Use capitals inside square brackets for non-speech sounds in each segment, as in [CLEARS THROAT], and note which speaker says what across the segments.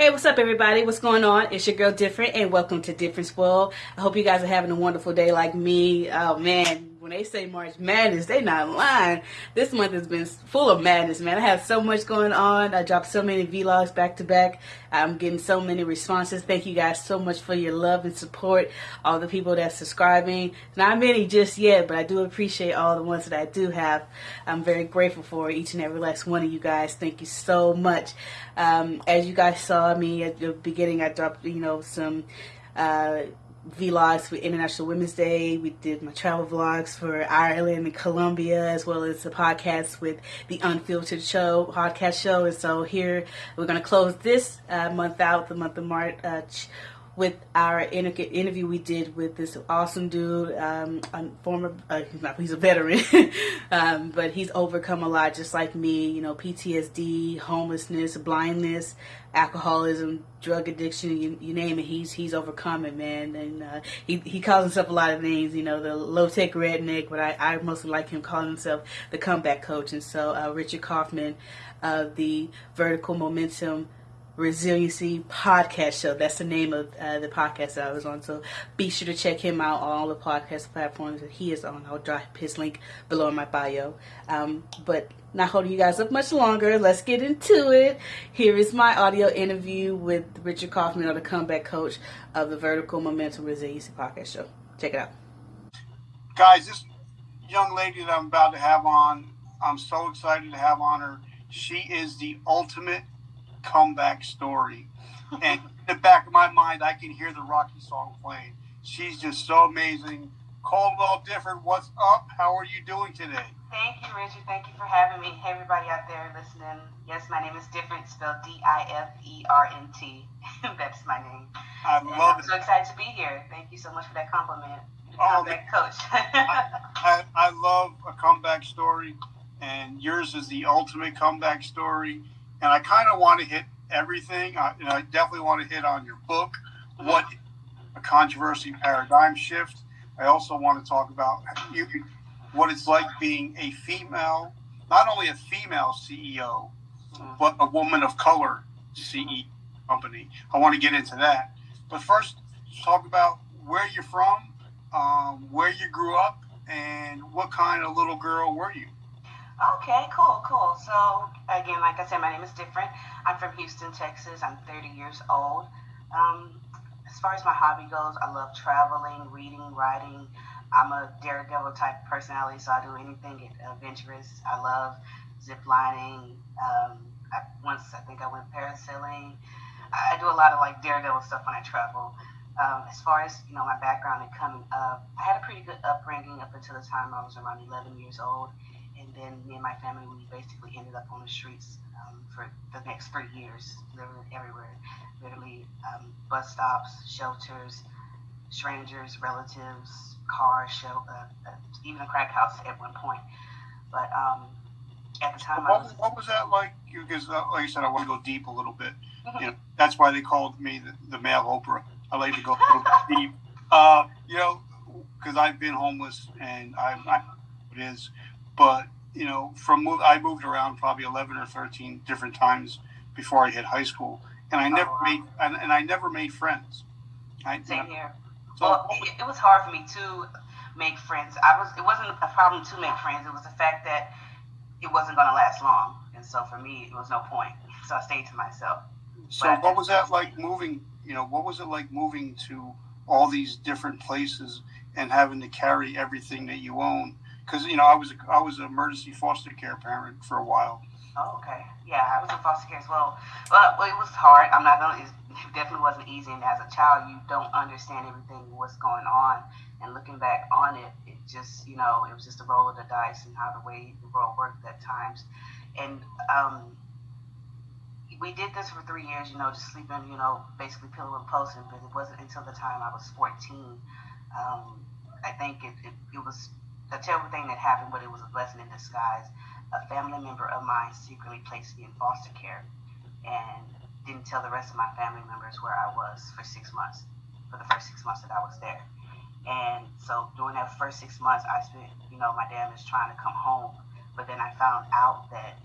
Speaker 1: Hey, what's up, everybody? What's going on? It's your girl Different, and welcome to Difference World. I hope you guys are having a wonderful day like me. Oh man, when they say March Madness, they not lying. This month has been full of madness, man. I have so much going on. I dropped so many vlogs back to back. I'm getting so many responses. Thank you guys so much for your love and support. All the people that's subscribing. Not many just yet, but I do appreciate all the ones that I do have. I'm very grateful for each and every last one of you guys. Thank you so much. Um, as you guys saw me at the beginning, I dropped, you know, some uh, vlogs for International Women's Day. We did my travel vlogs for Ireland and Colombia, as well as the podcast with the Unfiltered Show podcast show. And so here we're going to close this uh, month out, the month of March. Uh, with our inter- interview we did with this awesome dude, um, a former, uh, he's, not, he's a veteran, [LAUGHS] um, but he's overcome a lot just like me, you know, PTSD, homelessness, blindness, alcoholism, drug addiction, you, you name it, he's he's overcome it, man. And uh, he, he calls himself a lot of names, you know, the low-tech redneck, but I, I mostly like him calling himself the comeback coach. And so uh, Richard Kaufman of the Vertical Momentum Resiliency Podcast Show. That's the name of uh, the podcast that I was on. So be sure to check him out on all the podcast platforms that he is on. I'll drop his link below in my bio. Um, but not holding you guys up much longer. Let's get into it. Here is my audio interview with Richard Kaufman, the comeback coach of the Vertical Momentum Resiliency Podcast Show. Check it out.
Speaker 2: Guys, this young lady that I'm about to have on, I'm so excited to have on her. She is the ultimate comeback story. and in the back of my mind, I can hear the Rocky song playing. She's just so amazing. Caldwell Different, what's up? How are you doing today?
Speaker 3: Thank you, Richard. Thank you for having me. Hey, everybody out there listening. Yes, my name is Different, spelled D I F E R N T. [LAUGHS] That's my name.
Speaker 2: I
Speaker 3: and
Speaker 2: love
Speaker 3: I'm
Speaker 2: it.
Speaker 3: so excited to be here. Thank you so much for that compliment.
Speaker 2: Oh,
Speaker 3: Comeback coach. [LAUGHS]
Speaker 2: I, I, I love a comeback story, and yours is the ultimate comeback story. And I kind of want to hit everything. I, you know, I definitely want to hit on your book, what a controversy paradigm shift. I also want to talk about you, what it's like being a female, not only a female CEO, but a woman of color CEO company. I want to get into that. But first, talk about where you're from, um, where you grew up, and what kind of little girl were you?
Speaker 3: Okay, cool, cool. So, again, like I said, my name is Different. I'm from Houston, Texas. I'm 30 years old. Um, as far as my hobby goes, I love traveling, reading, writing. I'm a daredevil type personality, so I do anything adventurous. I love zip lining. Um, I, once I think I went parasailing. I, do a lot of like daredevil stuff when I travel. Um, as far as you know, my background and coming up, I had a pretty good upbringing up until the time I was around 11 years old and then me and my family we basically ended up on the streets um, for the next three years, living everywhere, literally um, bus stops, shelters, strangers, relatives, cars, show, uh, uh, even a crack house at one point. But um, at the time, I
Speaker 2: What,
Speaker 3: was
Speaker 2: what was that like? Because, uh, like I said, I want to go deep a little bit.
Speaker 3: Mhm.
Speaker 2: You know, that's why they called me the, the male Oprah. I like to go a little deep. [LAUGHS] Uh, you know, because I've been homeless and I, I it is. But you know, from move, I moved around probably eleven or thirteen different times before I hit high school, and I never oh,
Speaker 3: wow.
Speaker 2: made and, and I never made friends. I,
Speaker 3: same here.
Speaker 2: so
Speaker 3: well, it, it was hard for me to make friends. I was. It wasn't a problem to make friends. It was the fact that it wasn't going to last long, and so for me, it was no point. [LAUGHS] So I stayed to myself.
Speaker 2: So what was that like moving? You know, what was it like moving to all these different places and having to carry everything that you own? Because you know, I was I was an emergency foster care parent for a while.
Speaker 3: Oh, okay. Yeah, I was in foster care as well. But well, it was hard. I'm not gonna. It definitely wasn't easy. And as a child, you don't understand everything what's going on. And looking back on it, it just you know it was just a roll of the dice and how the way the world worked at times. And um, we did this for three years. You know, just sleeping. You know, basically pillow and posting. But it wasn't until the time I was 14. Um, I think it, it, it was a terrible thing that happened, but it was a blessing in disguise a family member of mine secretly placed me in foster care and didn't tell the rest of my family members where I was for six months, for the first six months that I was there. And so during that first six months, I spent, you know, my dad was trying to come home. But then I found out that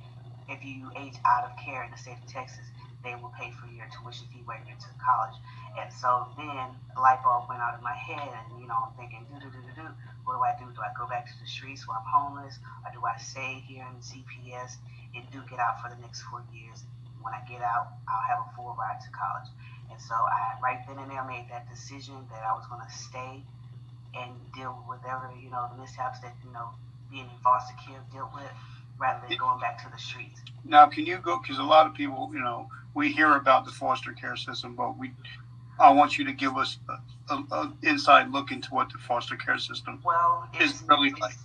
Speaker 3: if you age out of care in the state of Texas, they will pay for your tuition fee when you're to college. And so then light bulb went out of my head, and you know, I'm thinking, do do do do do. What do I do? Do I go back to the streets where I'm homeless, or do I stay here in CPS and do get out for the next four years? When I get out, I'll have a full ride to college. And so I, right then and there, made that decision that I was going to stay and deal with whatever you know the mishaps that you know being in foster care dealt with, rather than going back to the streets.
Speaker 2: Now, can you go? Because a lot of people, you know, we hear about the foster care system, but we I want you to give us an inside look into what the foster care system
Speaker 3: well,
Speaker 2: is really like.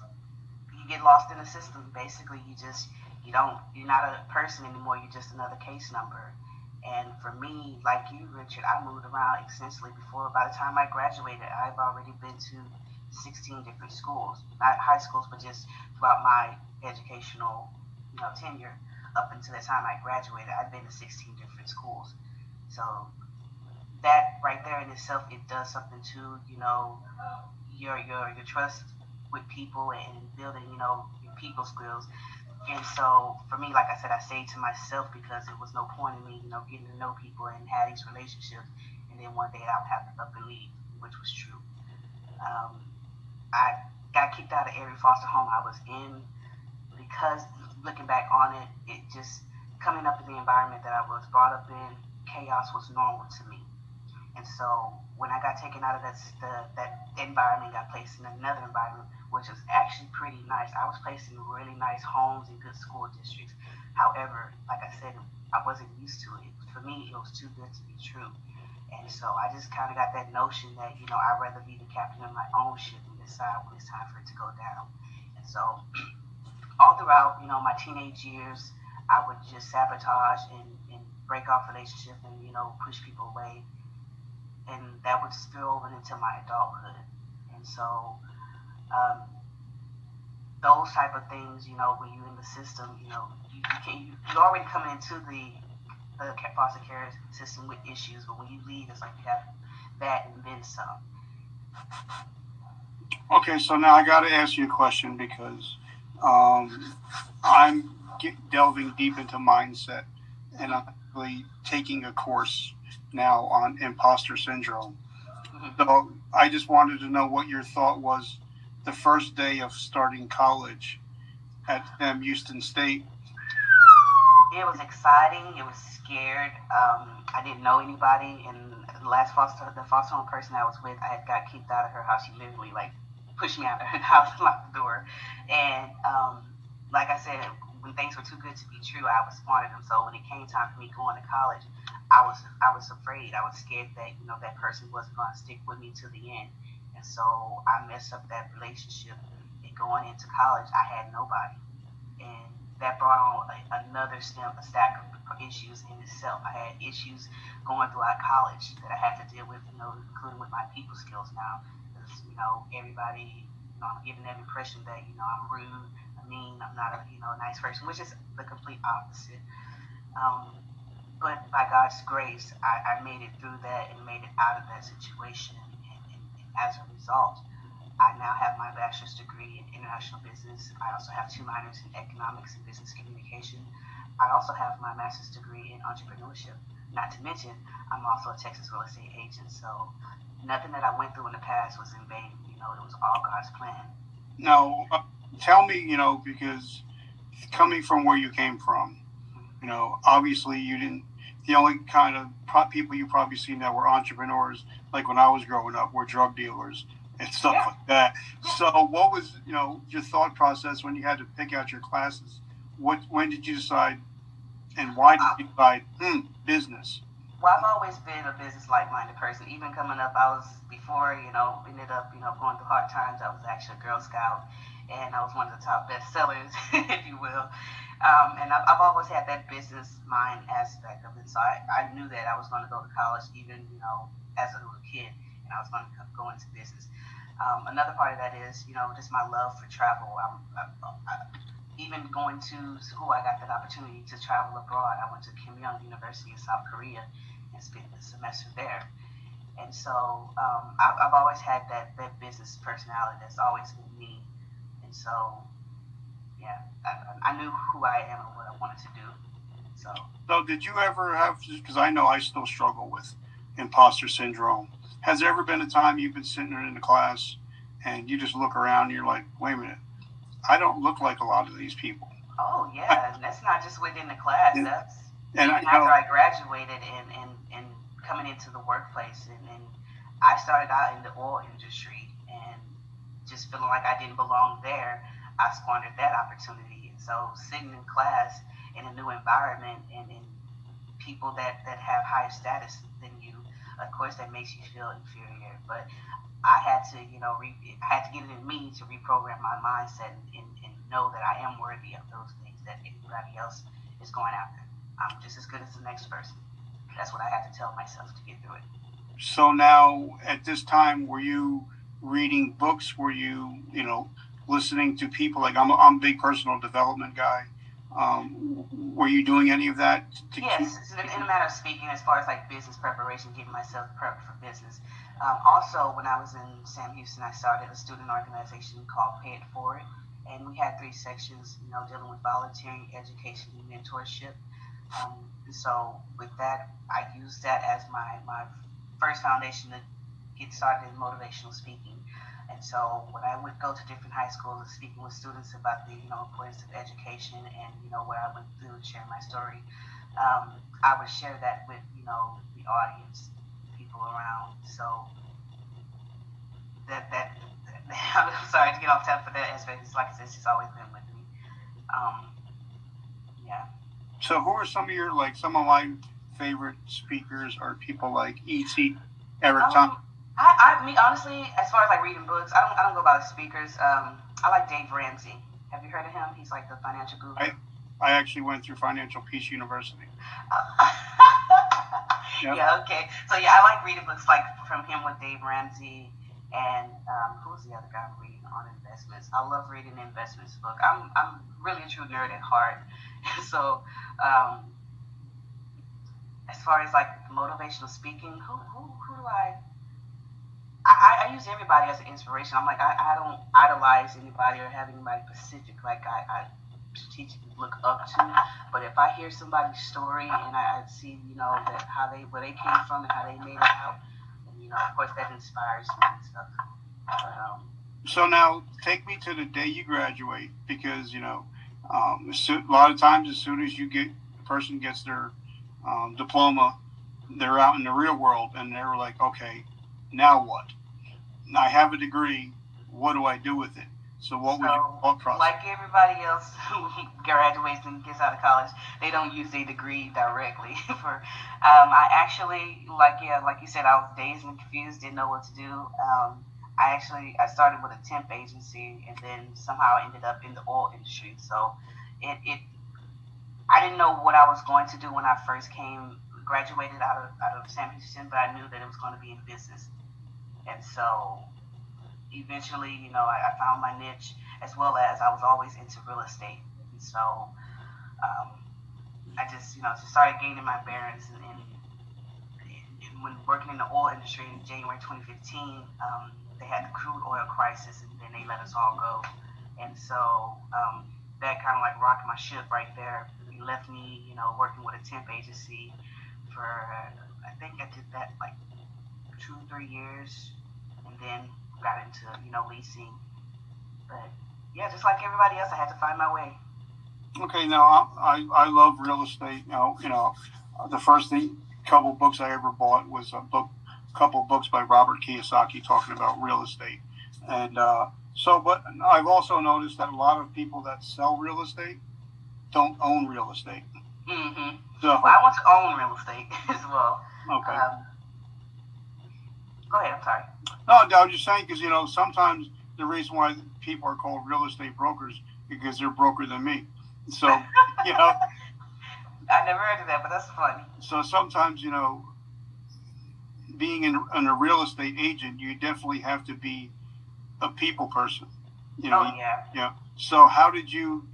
Speaker 3: You get lost in the system. Basically, you just you don't you're not a person anymore. You're just another case number. And for me, like you, Richard, I moved around extensively before. By the time I graduated, I've already been to 16 different schools, not high schools, but just throughout my educational, you know, tenure up until the time I graduated, I've been to 16 different schools. So that right there in itself, it does something to you know your your your trust with people and building you know your people skills. And so for me, like I said, I stayed to myself because it was no point in me, you know, getting to know people and have these relationships. And then one day I would have to up and leave, which was true. Um, I got kicked out of every foster home I was in because looking back on it, it just coming up in the environment that I was brought up in, chaos was normal to me. And so when I got taken out of that the, that environment, got placed in another environment, which was actually pretty nice. I was placed in really nice homes and good school districts. However, like I said, I wasn't used to it. For me, it was too good to be true. And so I just kind of got that notion that, you know, I'd rather be the captain of my own ship and decide when it's time for it to go down. And so [CLEARS THROAT] all throughout, you know, my teenage years, I would just sabotage and, and break off relationships and, you know, push people away and that would spill over into my adulthood. And so, um, those type of things, you know, when you're in the system, you know, you, you can you, you're already coming into the the foster care system with issues, but when you leave, it's like you have that and then some.
Speaker 2: Okay, so now I got to ask you a question because um, I'm delving deep into mindset, and I'm really taking a course now on imposter syndrome. So I just wanted to know what your thought was the first day of starting college at Sam Houston State.
Speaker 3: It was exciting. It was scared. Um, I didn't know anybody, and the last foster, the foster home person I was with, I had got kicked out of her house. She literally like pushed me out of her [LAUGHS] house, and locked the door, and um, like I said, when things were too good to be true, I was wanted them. So when it came time for me going to college, I was I was afraid. I was scared that you know that person wasn't going to stick with me to the end, and so I messed up that relationship. And going into college, I had nobody, and that brought on a, another step, a stack of issues in itself. I had issues going throughout college that I had to deal with, you know, including with my people skills now. Because you know everybody, you know, I'm giving that impression that you know I'm rude, I'm mean, I'm not a you know nice person, which is the complete opposite. Um, but by God's grace, I, I, made it through that and made it out of that situation. And, and, and, as a result, I now have my bachelor's degree in international business. I also have two minors in economics and business communication. I also have my master's degree in entrepreneurship. Not to mention, I'm also a Texas real estate agent. So nothing that I went through in the past was in vain. You know, it was all God's plan.
Speaker 2: Now, uh, tell me, you know, because coming from where you came from, you know, obviously you didn't the only kind of pro- people you probably seen that were entrepreneurs, like when I was growing up, were drug dealers and stuff yeah. like that. So, what was you know your thought process when you had to pick out your classes? What when did you decide, and why did you decide hmm, business?
Speaker 3: Well, I've always been a business like-minded person. Even coming up, I was before you know ended up you know going through hard times. I was actually a Girl Scout, and I was one of the top best sellers, [LAUGHS] if you will. Um, and I've, I've, always had that business mind aspect of it. So I, I knew that I was going to go to college, even you know, as a little kid, and I was going to go into business. Um, another part of that is, you know, just my love for travel. I'm, I, I, even going to school, I got that opportunity to travel abroad. I went to Keimyung University in South Korea and spent a semester there. And so um, I've, I've always had that, that business personality that's always been me. And so yeah, I, I, knew who I am and what I wanted to do. So,
Speaker 2: So, did you ever have? Because I know I still struggle with imposter syndrome. Has there ever been a time you've been sitting in the class and you just look around and you're like, wait a minute, I don't look like a lot of these people.
Speaker 3: oh yeah, and that's not just within the class.
Speaker 2: And-
Speaker 3: That's
Speaker 2: And I
Speaker 3: after I graduated and, and, and coming into the workplace and, and I started out in the oil industry and just feeling like I didn't belong there, I squandered that opportunity. And so sitting in class in a new environment and, and people that, that have higher status than you, of course that makes you feel inferior. But I had to, you know, re- I had to get it in me to reprogram my mindset and, and, and know that I am worthy of those things that everybody else is going after. I'm just as good as the next person. That's what I had to tell myself to get through it.
Speaker 2: so now at this time, were you reading books? Were you, you know, listening to people? Like I'm, a, I'm a big personal development guy. Um, were you doing any of that? To
Speaker 3: Yes, it's in, in a matter of speaking, as far as like business preparation, getting myself prepped for business. Um, also, when I was in Sam Houston, I started a student organization called Pay It Forward, and we had three sections, you know, dealing with volunteering, education, and mentorship. Um, and so, with that, I used that as my my first foundation to get started in motivational speaking. And so, when I would go to different high schools and speaking with students about the you know importance of education and you know what I went through and share my story, um, I would share that with you know the audience, people around. So that that, [LAUGHS] I'm sorry to get off topic for that aspect. It's like I said, it's always been with me. Um, yeah.
Speaker 2: So who are some of your like some of my favorite speakers are people like E.T. Eric
Speaker 3: Um,
Speaker 2: Thomas.
Speaker 3: I, I me honestly, as far as like reading books, I don't I don't go by the speakers. Um, I like Dave Ramsey. Have you heard of him? He's like the financial guru.
Speaker 2: I- I actually went through Financial Peace University. [LAUGHS] Yep.
Speaker 3: Yeah. Okay. So yeah, I like reading books like from him with Dave Ramsey and um, who's the other guy I'm reading on investments. I love reading the investments book. I'm I'm really a true nerd at heart. [LAUGHS] so um, as far as like motivational speaking, who who, who do I I, I use everybody as an inspiration. I'm like, I, I don't idolize anybody or have anybody specific like I, I strategically look up to. But if I hear somebody's story and I, I see, you know, that how they where they came from and how they made it out, and, you know, of course that inspires me and stuff. But, um,
Speaker 2: So now take me to the day you graduate because you know um, a lot of times as soon as you get a person gets their um, diploma, they're out in the real world and they're like, okay, now what? I have a degree. What do I do with it? So what your
Speaker 3: So,
Speaker 2: thought process?
Speaker 3: like everybody else [LAUGHS] who graduates and gets out of college, they don't use their degree directly. [LAUGHS] For um, I actually, like yeah, like you said, I was dazed and confused, didn't know what to do. Um, I actually I started with a temp agency and then somehow ended up in the oil industry. So it, it I didn't know what I was going to do when I first came graduated out of out of Sam Houston, but I knew that it was going to be in business. And so eventually, you know, I, I found my niche as well as I was always into real estate. And so um, I just, you know, just started gaining my bearings. And, and, and when working in the oil industry in January 2015, um, they had the crude oil crisis and then they let us all go. And so um, that kind of like rocked my ship right there. It left me, you know, working with a temp agency for, I think I did that like two, three years. And then got into you know leasing. But yeah, just like everybody else, I had to find my way.
Speaker 2: Okay, now I, I love real estate. You know, you know, the first thing, couple books I ever bought was a book, couple books by Robert Kiyosaki talking about real estate, and uh, so. But I've also noticed that a lot of people that sell real estate don't own real estate.
Speaker 3: hmm
Speaker 2: So
Speaker 3: Well, I want to own real estate [LAUGHS] as well.
Speaker 2: okay,
Speaker 3: Um, go ahead. I'm sorry.
Speaker 2: no, I was just saying because you know sometimes the reason why people are called real estate brokers because they're broker than me. So [LAUGHS] you know.
Speaker 3: I never heard of that, but that's funny.
Speaker 2: so sometimes you know being in, in a real estate agent you definitely have to be a people person you know
Speaker 3: oh yeah.
Speaker 2: yeah so how did you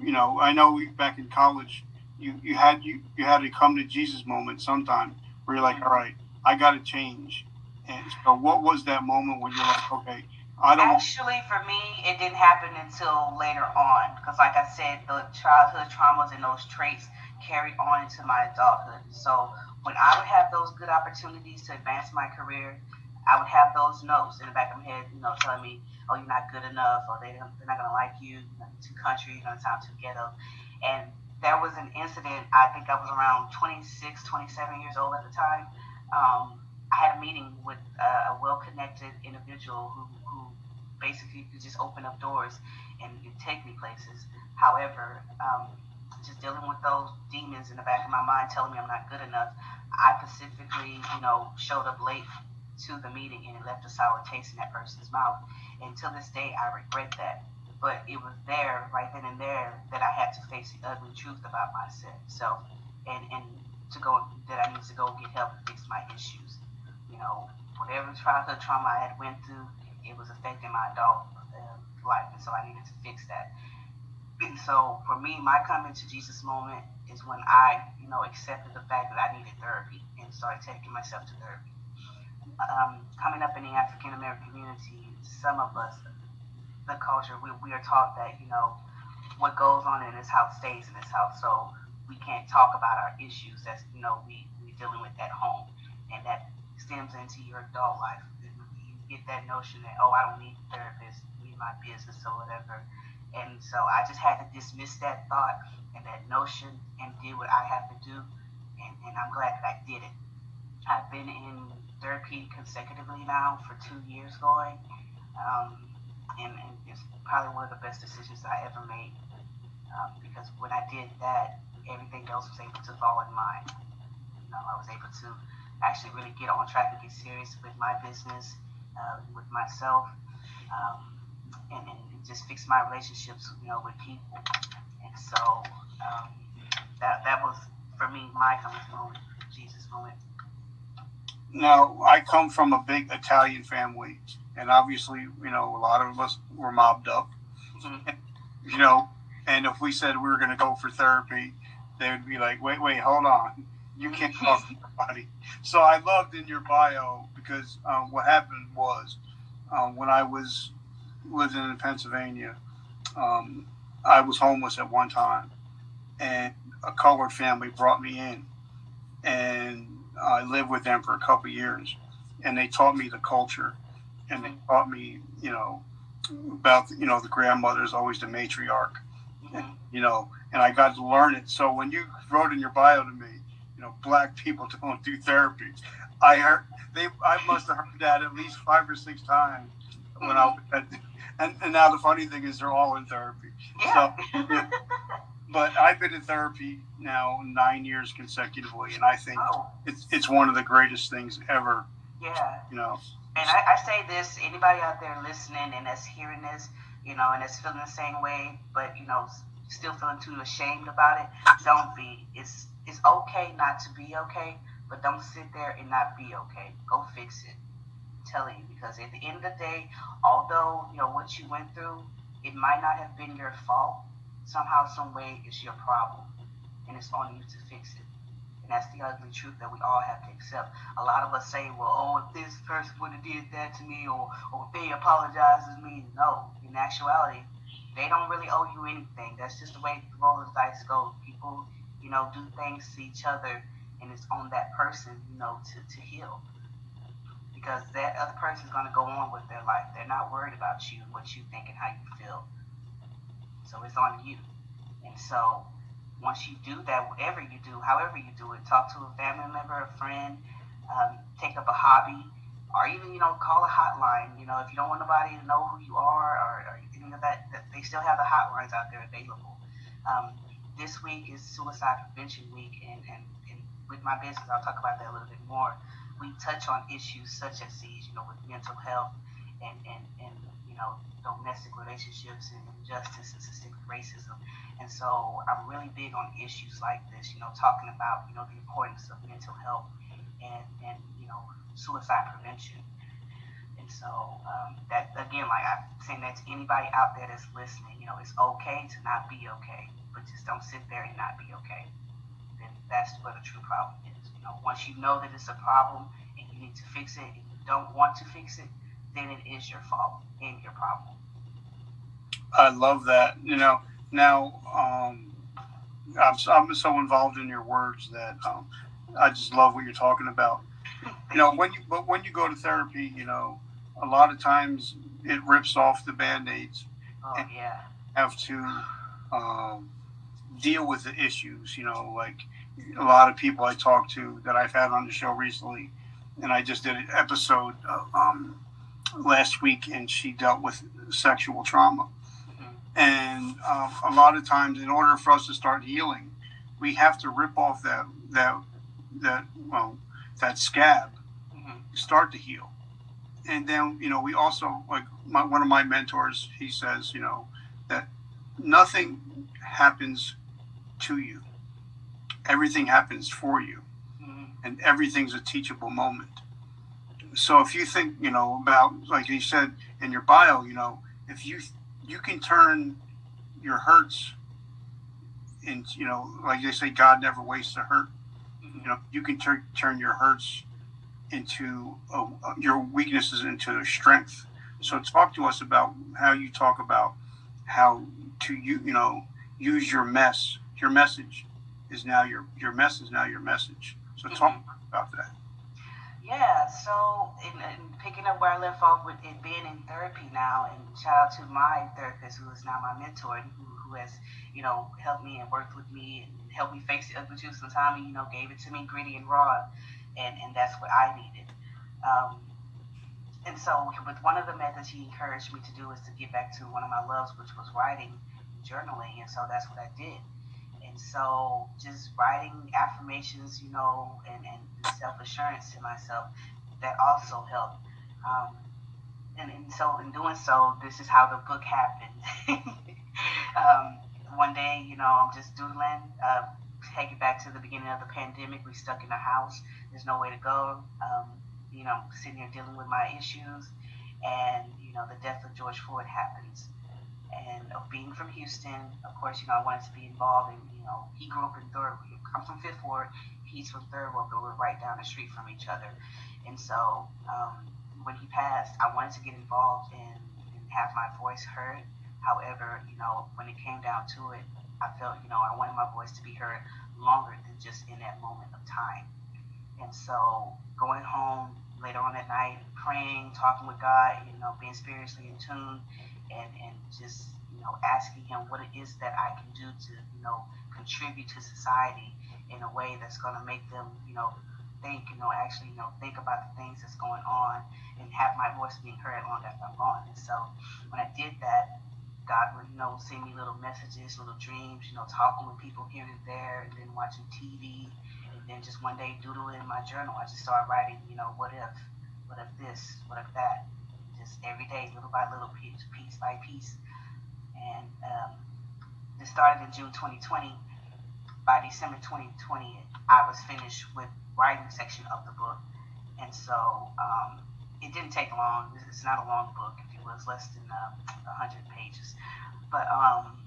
Speaker 2: you know i know we, back in college you you had you, you had to come to jesus moment sometime where you're like mm-hmm. all right i got to change and so what was that moment when you're like okay i don't
Speaker 3: Actually, for me, it didn't happen until later on. Because, like I said, the childhood traumas and those traits carried on into my adulthood. So when I would have those good opportunities to advance my career, I would have those notes in the back of my head, you know, telling me, "Oh, you're not good enough," or they, "They're not gonna like you. You're too country. You're not time too ghetto." And there was an incident. I think I was around 26, 27 years old at the time. Um, I had a meeting with uh, a well-connected individual who, who basically could just open up doors and take me places. However, um, just dealing with those demons in the back of my mind telling me I'm not good enough, I specifically, you know, showed up late to the meeting and it left a sour taste in that person's mouth. And to this day, I regret that. But it was there, right then and there, that I had to face the ugly truth about myself and, and to go, that I needed to go get help and fix my issues you know, whatever childhood trauma I had went through, it was affecting my adult uh, life, and so I needed to fix that. And so for me, my coming to Jesus moment is when I, you know, accepted the fact that I needed therapy and started taking myself to therapy. Um, coming up in the African American community, some of us, the culture, we, we are taught that, you know, what goes on in this house stays in this house. So we can't talk about our issues that's, you know, we, we dealing with at home. And that stems into your adult life. You get that notion that, oh, I don't need a therapist, need my business or whatever. And so I just had to dismiss that thought and that notion and did what I had to do. And, and I'm glad that I did it. I've been in therapy consecutively now for two years going. Um, and, and, it's probably one of the best decisions I ever made. Um, because when I did that, everything else was able to fall in line. You know, I was able to actually really get on track and get serious with my business, uh, with myself, um, and, and, just fix my relationships, you know, with people. And so um, that that was for me my coming moment, Jesus moment.
Speaker 2: Now I come from a big Italian family, and obviously, you know, a lot of us were mobbed up. Mm-hmm. You know, and if we said we were going to go for therapy, they would be like, "Wait, wait, hold on." You can't talk to nobody. So I loved in your bio because um, what happened was um, when I was living in Pennsylvania, um, I was homeless at one time, and a colored family brought me in, and I lived with them for a couple years, and they taught me the culture, and they taught me, you know, about you know the grandmother is always the matriarch, and, you know, and I got to learn it. So when you wrote in your bio to me you know, black people [LAUGHS] don't do therapy. I heard they, I must have heard that at least five or six times when I mm-hmm. was and, and now the funny thing is they're all in therapy.
Speaker 3: Yeah.
Speaker 2: So, [LAUGHS] but I've been in therapy now nine years consecutively, and I think oh. it's it's one of the greatest things ever.
Speaker 3: Yeah.
Speaker 2: You know.
Speaker 3: And I, I say this: anybody out there listening and that's hearing this, you know, and that's feeling the same way, but you know, still feeling too ashamed about it, don't be. It's it's okay not to be okay, but don't sit there and not be okay. Go fix it. I'm telling you, because at the end of the day, although you know what you went through, it might not have been your fault. Somehow, some way, it's your problem, and it's on you to fix it. And that's the ugly truth that we all have to accept. A lot of us say, well, oh, if this person would have did that to me, or, or if they apologized to me. No, in actuality, they don't really owe you anything. That's just the way the roll of dice goes. People you know, do things to each other, and it's on that person, you know, to, to heal. Because that other person is going to go on with their life. They're not worried about you, and what you think, and how you feel. So it's on you. And so once you do that, whatever you do, however you do it, talk to a family member, a friend, um, take up a hobby, or even, you know, call a hotline. You know, if you don't want nobody to know who you are or, or anything of that, they still have the hotlines out there available. Um, this week is Suicide Prevention Week, and, and, and with my business, I'll talk about that a little bit more. We touch on issues such as these, you know, with mental health and, and, and you know, domestic relationships and injustice and systemic racism. And so I'm really big on issues like this, you know, talking about, you know, the importance of mental health and, and you know, suicide prevention. And so um, that, again, like I'm saying that to anybody out there that's listening, you know, it's okay to not be okay but just don't sit there and not be okay. Then that's where the true problem is. You know, once you know that it's a problem and you need to fix it, and you don't want to fix it, then it is your fault and your problem.
Speaker 2: I love that. You know, now um, I'm so, I'm so involved in your words that um, I just love what you're talking about. [LAUGHS] You know, when you but when you go to therapy, you know, a lot of times it rips off the band-aids.
Speaker 3: Oh yeah.
Speaker 2: Have to um, deal with the issues. You know, like a lot of people I talk to that I've had on the show recently, and I just did an episode uh, um, last week, and she dealt with sexual trauma. And um, a lot of times, in order for us to start healing, we have to rip off that that that well that scab,
Speaker 3: Mm-hmm.
Speaker 2: start to heal, and then you know we also like my, one of my mentors. He says you know that nothing happens to you, everything happens for you,
Speaker 3: Mm-hmm.
Speaker 2: and everything's a teachable moment. So if you think you know about like you said in your bio, you know if you you can turn your hurts in you know like they say God never wastes a hurt
Speaker 3: Mm-hmm.
Speaker 2: you know you can turn turn your hurts into uh, your weaknesses into strength so talk to us about how you talk about how to you you know use your mess your message is now your your mess is now your message. So talk about that.
Speaker 3: Yeah, so in, in picking up where I left off with it being in therapy now, and shout out to my therapist who is now my mentor and who, who has, you know, helped me and worked with me and helped me face the ugly truth sometimes, and, you know, gave it to me gritty and raw, and, and that's what I needed. Um, and so with one of the methods he encouraged me to do is to get back to one of my loves, which was writing, journaling, and so that's what I did. And so just writing affirmations, you know, and, and self assurance to myself, that also helped. Um, and, and so in doing so, this is how the book happened. [LAUGHS] um, one day, you know, I'm just doodling, uh, take it back to the beginning of the pandemic. We stuck in a house. There's no way to go. Um, you know, sitting here dealing with my issues, and you know, the death of George Floyd happens and of being from Houston, of course, you know, I wanted to be involved And you know, he grew up in Third, I'm from Fifth Ward, he's from Third Ward, but we're right down the street from each other. And so um, when he passed, I wanted to get involved and, and have my voice heard. However, you know, when it came down to it, I felt, you know, I wanted my voice to be heard longer than just in that moment of time. And so going home later on at night, praying, talking with God, you know, being spiritually in tune, and, and just you know asking him what it is that I can do to you know contribute to society in a way that's going to make them you know think you know actually you know think about the things that's going on and have my voice being heard long after I'm gone. And so when I did that, God would you know send me little messages, little dreams, you know talking with people here and there, and then watching TV, and then just one day doodling in my journal. I just started writing you know what if, what if this, what if that every day, little by little, piece, piece by piece. And um, this started in June 2020. By December 2020, I was finished with writing section of the book. And so um, it didn't take long. It's not a long book. It was less than uh, 100 pages. But um,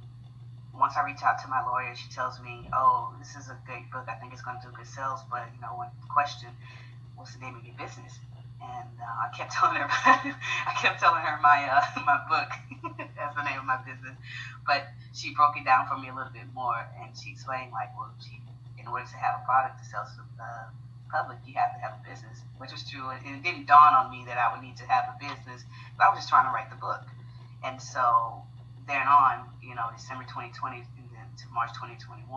Speaker 3: once I reach out to my lawyer, she tells me, oh, this is a great book. I think it's going to do good sales. But, you know, one question, what's the name of your business? And uh, I kept [LAUGHS] telling her, I kept telling her my uh, [LAUGHS] my book [LAUGHS] as the name of my business, but she broke it down for me a little bit more, and she explained like, well, she, in order to have a product to sell to the uh, public, you have to have a business, which was true, and it didn't dawn on me that I would need to have a business, but I was just trying to write the book, and so then on, you know, December 2020 to March 2021,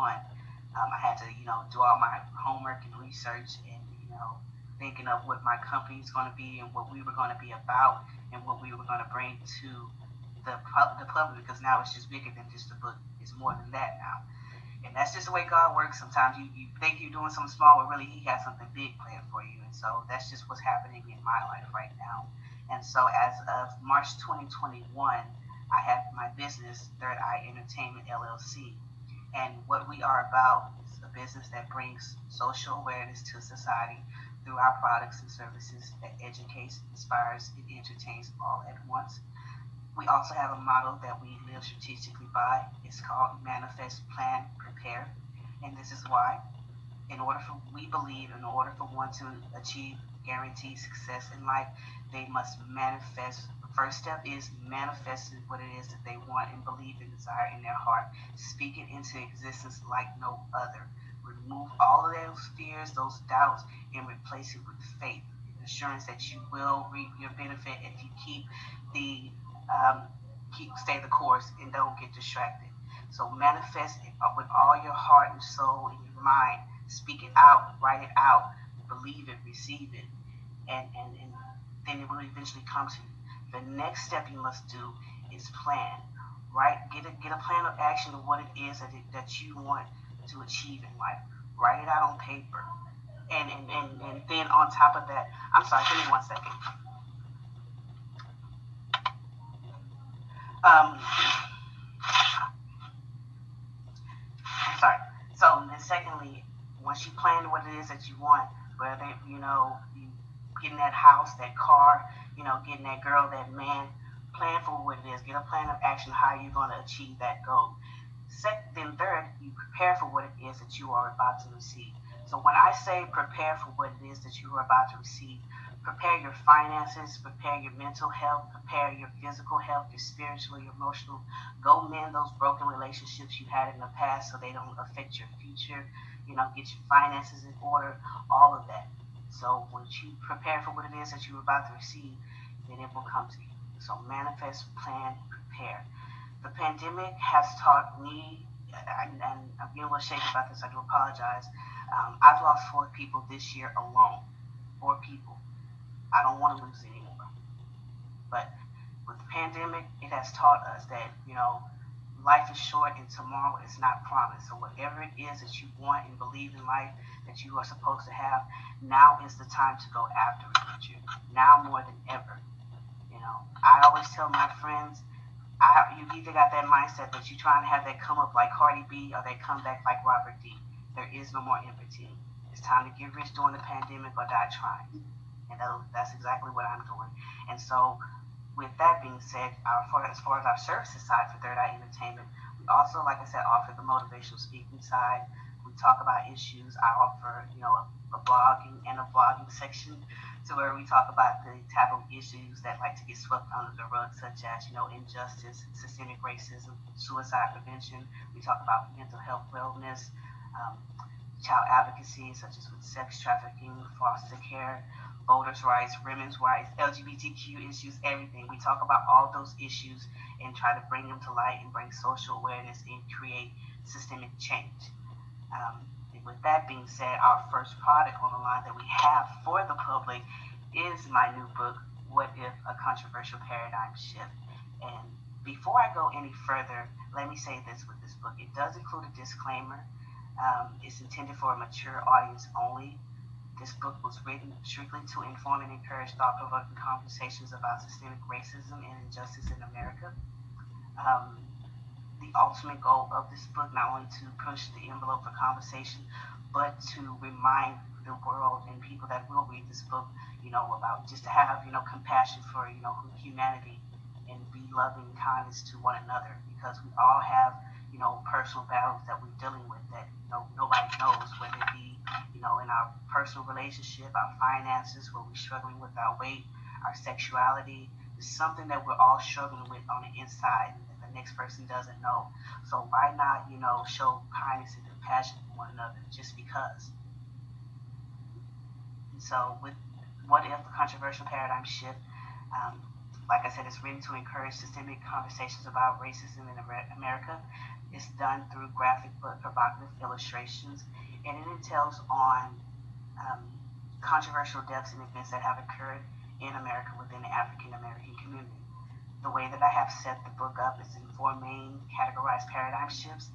Speaker 3: um, I had to, you know, do all my homework and research, and you know thinking of what my company is going to be and what we were going to be about and what we were going to bring to the, the public because now it's just bigger than just a book. It's more than that now. And that's just the way God works. Sometimes you, you think you're doing something small, but really He has something big planned for you. And so that's just what's happening in my life right now. And so as of March 2021, I have my business, Third Eye Entertainment LLC. And what we are about is a business that brings social awareness to society through our products and services that educates, inspires, and entertains all at once. We also have a model that we live strategically by. It's called Manifest, Plan, Prepare. And this is why. In order for, we believe, in order for one to achieve guaranteed success in life, they must manifest. The first step is manifesting what it is that they want and believe and desire in their heart. Speak it into existence like no other. Remove all of those fears, those doubts, and replace it with faith, assurance that you will reap your benefit if you keep the um, keep stay the course and don't get distracted. So manifest it with all your heart and soul and your mind. Speak it out, write it out, believe it, receive it, and, and, and then it will eventually come to you. The next step you must do is plan. Right? Get a get a plan of action of what it is that, it, that you want to achieve in life. Write it out on paper. And, and, and, and then on top of that, I'm sorry, give me one second. Um, sorry. So then secondly, once you plan what it is that you want, whether you know you getting that house, that car, you know, getting that girl, that man, plan for what it is. Get a plan of action how you're going to achieve that goal. Second, then third, you prepare for what it is that you are about to receive. So when I say prepare for what it is that you are about to receive, prepare your finances, prepare your mental health, prepare your physical health, your spiritual, your emotional. Go mend those broken relationships you had in the past so they don't affect your future. You know, get your finances in order, all of that. So once you prepare for what it is that you're about to receive, then it will come to you. So manifest, plan, prepare. The pandemic has taught me, and, and I'm getting a little shaky about this, I do apologize. Um, I've lost four people this year alone. Four people I don't want to lose anymore. But with the pandemic, it has taught us that, you know, life is short and tomorrow is not promised. So whatever it is that you want and believe in life that you are supposed to have, now is the time to go after it. Now more than ever. You know, I always tell my friends, I, you either got that mindset that you're trying to have that come up like Cardi B or they come back like Robert D. There is no more between. It's time to get rich during the pandemic or die trying and that's exactly what I'm doing. And so, with that being said, our, for, as far as our services side for Third Eye Entertainment, we also, like I said, offer the motivational speaking side. We talk about issues. I offer, you know, a, a blogging and a vlogging section to where we talk about the taboo issues that like to get swept under the rug, such as, you know, injustice, systemic racism, suicide prevention. We talk about mental health wellness, um, child advocacy, such as with sex trafficking, foster care, voters' rights, women's rights, LGBTQ issues, everything. We talk about all those issues and try to bring them to light and bring social awareness and create systemic change. Um, with that being said, our first product on the line that we have for the public is my new book, What If a Controversial Paradigm Shift. And before I go any further, let me say this with this book. It does include a disclaimer. Um, it's intended for a mature audience only. This book was written strictly to inform and encourage thought provoking conversations about systemic racism and injustice in America. Um, the ultimate goal of this book, not only to push the envelope for conversation, but to remind the world and people that will read this book, you know, about just to have, you know, compassion for, you know, humanity and be loving kindness to one another because we all have, you know, personal battles that we're dealing with that, you know, nobody knows, whether it be you know, in our personal relationship, our finances, where we're struggling with our weight, our sexuality. It's something that we're all struggling with on the inside next person doesn't know. So why not, you know, show kindness and compassion for one another just because? And so with what if the controversial paradigm shift, um, like I said, it's written to encourage systemic conversations about racism in America. It's done through graphic but provocative illustrations and it entails on um, controversial deaths and events that have occurred in America within the African American community. The way that I have set the book up is in four main categorized paradigm shifts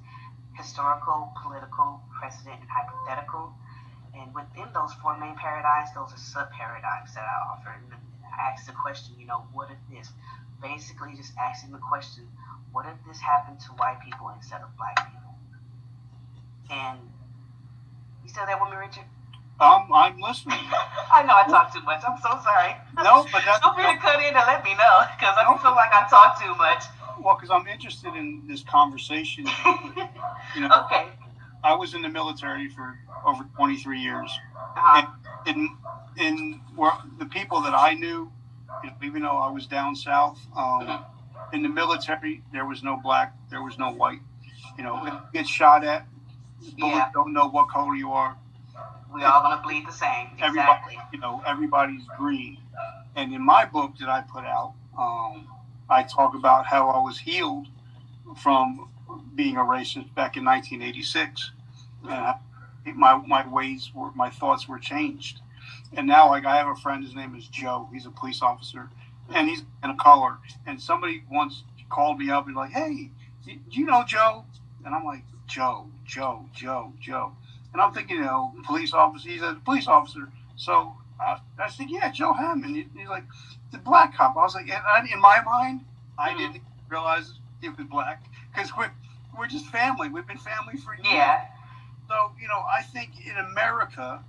Speaker 3: historical, political, precedent, and hypothetical. And within those four main paradigms, those are sub paradigms that I offer. And I ask the question, you know, what if this? Basically, just asking the question, what if this happened to white people instead of black people? And you still there with me, Richard?
Speaker 2: Um, I'm listening. [LAUGHS]
Speaker 3: I know I talk too much. I'm so sorry.
Speaker 2: No, but that's
Speaker 3: feel free to cut in and let me know because I don't feel like I talk too much.
Speaker 2: Well, because I'm interested in this conversation. [LAUGHS] you know,
Speaker 3: okay.
Speaker 2: I was in the military for over 23 years,
Speaker 3: uh-huh.
Speaker 2: and in in where the people that I knew even though I was down south, um,
Speaker 3: Mhm.
Speaker 2: in the military, there was no black, there was no white. You know,
Speaker 3: Mhm.
Speaker 2: you get shot at,
Speaker 3: Yeah.
Speaker 2: don't know what color you are.
Speaker 3: We all gonna bleed the same.
Speaker 2: Everybody,
Speaker 3: Exactly.
Speaker 2: you know, everybody's green. And in my book that I put out, um, I talk about how I was healed from being a racist back in 1986. And I- my my ways were my thoughts were changed. And now, like I have a friend, his name is Joe. He's a police officer, and he's in a color. And somebody once called me up and like, "Hey, do you know Joe?" And I'm like, "Joe, Joe, Joe, Joe." And I'm thinking, you know, police officer. He's a police officer. So uh, I said, "Yeah, Joe Hammond." He- He's like, "The black cop." I was like, and I, in my mind, I
Speaker 3: Mhm.
Speaker 2: didn't realize he was black because we're we're just family. We've been family for years.
Speaker 3: Yeah.
Speaker 2: So you know, I think in America,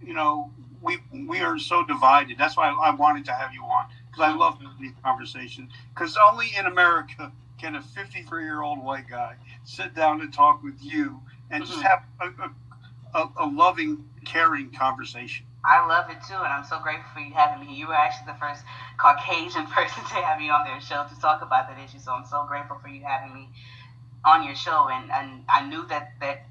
Speaker 2: you know, we we are so divided. That's why I wanted to have you on because I love these conversations. Because only in America can a 53 year old white guy sit down and talk with you and just
Speaker 3: Mhm.
Speaker 2: have a, a, a, a loving, caring conversation.
Speaker 3: I love it too, and I'm so grateful for you having me. You were actually the first Caucasian [LAUGHS] person to have me on their show to talk about that issue. So I'm so grateful for you having me on your show. And, and I knew that, that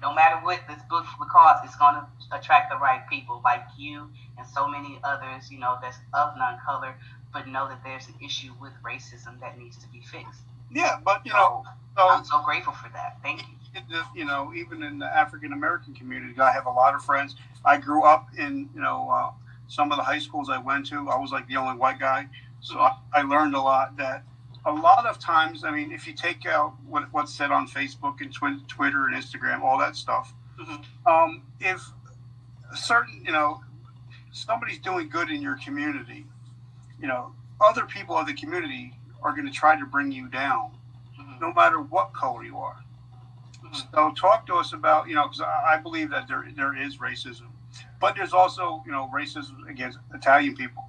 Speaker 3: no matter what this book would cause, it's going to attract the right people like you and so many others, you know, that's of non-color, but know that there's an issue with racism that needs to be fixed.
Speaker 2: Yeah, but you know,
Speaker 3: So
Speaker 2: so
Speaker 3: I'm so grateful for that. Thank you.
Speaker 2: You know, even in the African American community, I have a lot of friends. I grew up in, you know, uh, some of the high schools I went to. I was like the only white guy, so I, I learned a lot. That a lot of times, I mean, if you take out what, what's said on Facebook and twi- Twitter and Instagram, all that stuff,
Speaker 3: Mhm.
Speaker 2: um, if a certain, you know, somebody's doing good in your community, you know, other people of the community are going to try to bring you down,
Speaker 3: Mhm.
Speaker 2: no matter what color you are. So talk to us about you know because I believe that there there is racism, but there's also you know racism against Italian people.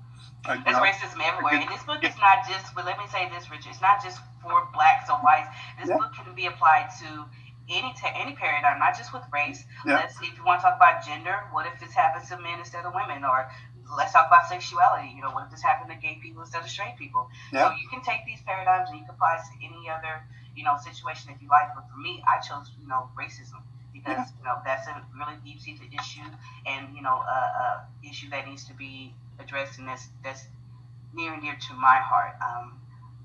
Speaker 2: Uh, you
Speaker 3: There's
Speaker 2: know,
Speaker 3: racism everywhere. And this book is not just, but let me say this, Richard, it's not just for blacks or whites. This
Speaker 2: Yeah.
Speaker 3: book can be applied to any ta any paradigm, not just with race.
Speaker 2: Yeah.
Speaker 3: Let's if you want to talk about gender, what if this happens to men instead of women? Or let's talk about sexuality. You know, what if this happened to gay people instead of straight people?
Speaker 2: Yeah.
Speaker 3: So you can take these paradigms and you can apply it to any other, you know, situation if you like. But for me, I chose, you know, racism because
Speaker 2: Yeah.
Speaker 3: you know that's a really deep seated issue and you know a, a issue that needs to be addressed and that's that's near and dear to my heart. Um,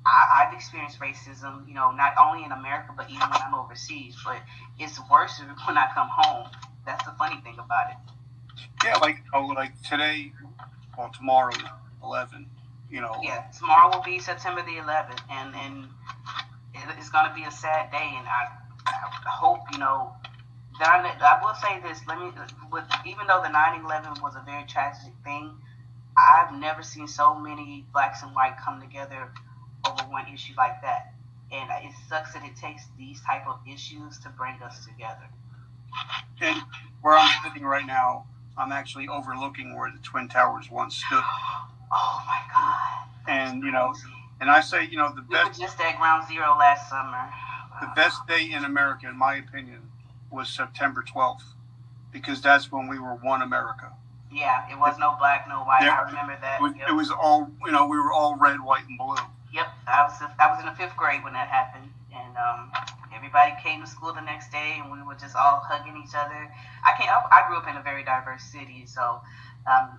Speaker 3: I, I've experienced racism, you know, not only in America but even when I'm overseas. But it's worse [LAUGHS] when I come home. That's the funny thing about it.
Speaker 2: yeah, like oh, like today, well tomorrow, eleven. You know,
Speaker 3: Yeah, tomorrow will be September the 11th, and and it, it's gonna be a sad day. And I, I hope you know. That I, I will say this. Let me. With even though the 9/11 was a very tragic thing, I've never seen so many blacks and white come together over one issue like that. And it sucks that it takes these type of issues to bring us together.
Speaker 2: and where I'm sitting right now, I'm actually overlooking where the Twin Towers once stood, [GASPS]
Speaker 3: Oh my God.
Speaker 2: and you know, and I say you know the
Speaker 3: we were
Speaker 2: best
Speaker 3: just at ground zero last summer.
Speaker 2: the best day in America, in my opinion, was September 12th, because that's when we were one America.
Speaker 3: Yeah, it was no black, no white. I remember that.
Speaker 2: It was,
Speaker 3: Yep.
Speaker 2: it was all you know. We were all red, white, and blue.
Speaker 3: Yep, I was I was in the fifth grade when that happened, and um, everybody came to school the next day, and we were just all hugging each other. I can't. I grew up in a very diverse city, so um,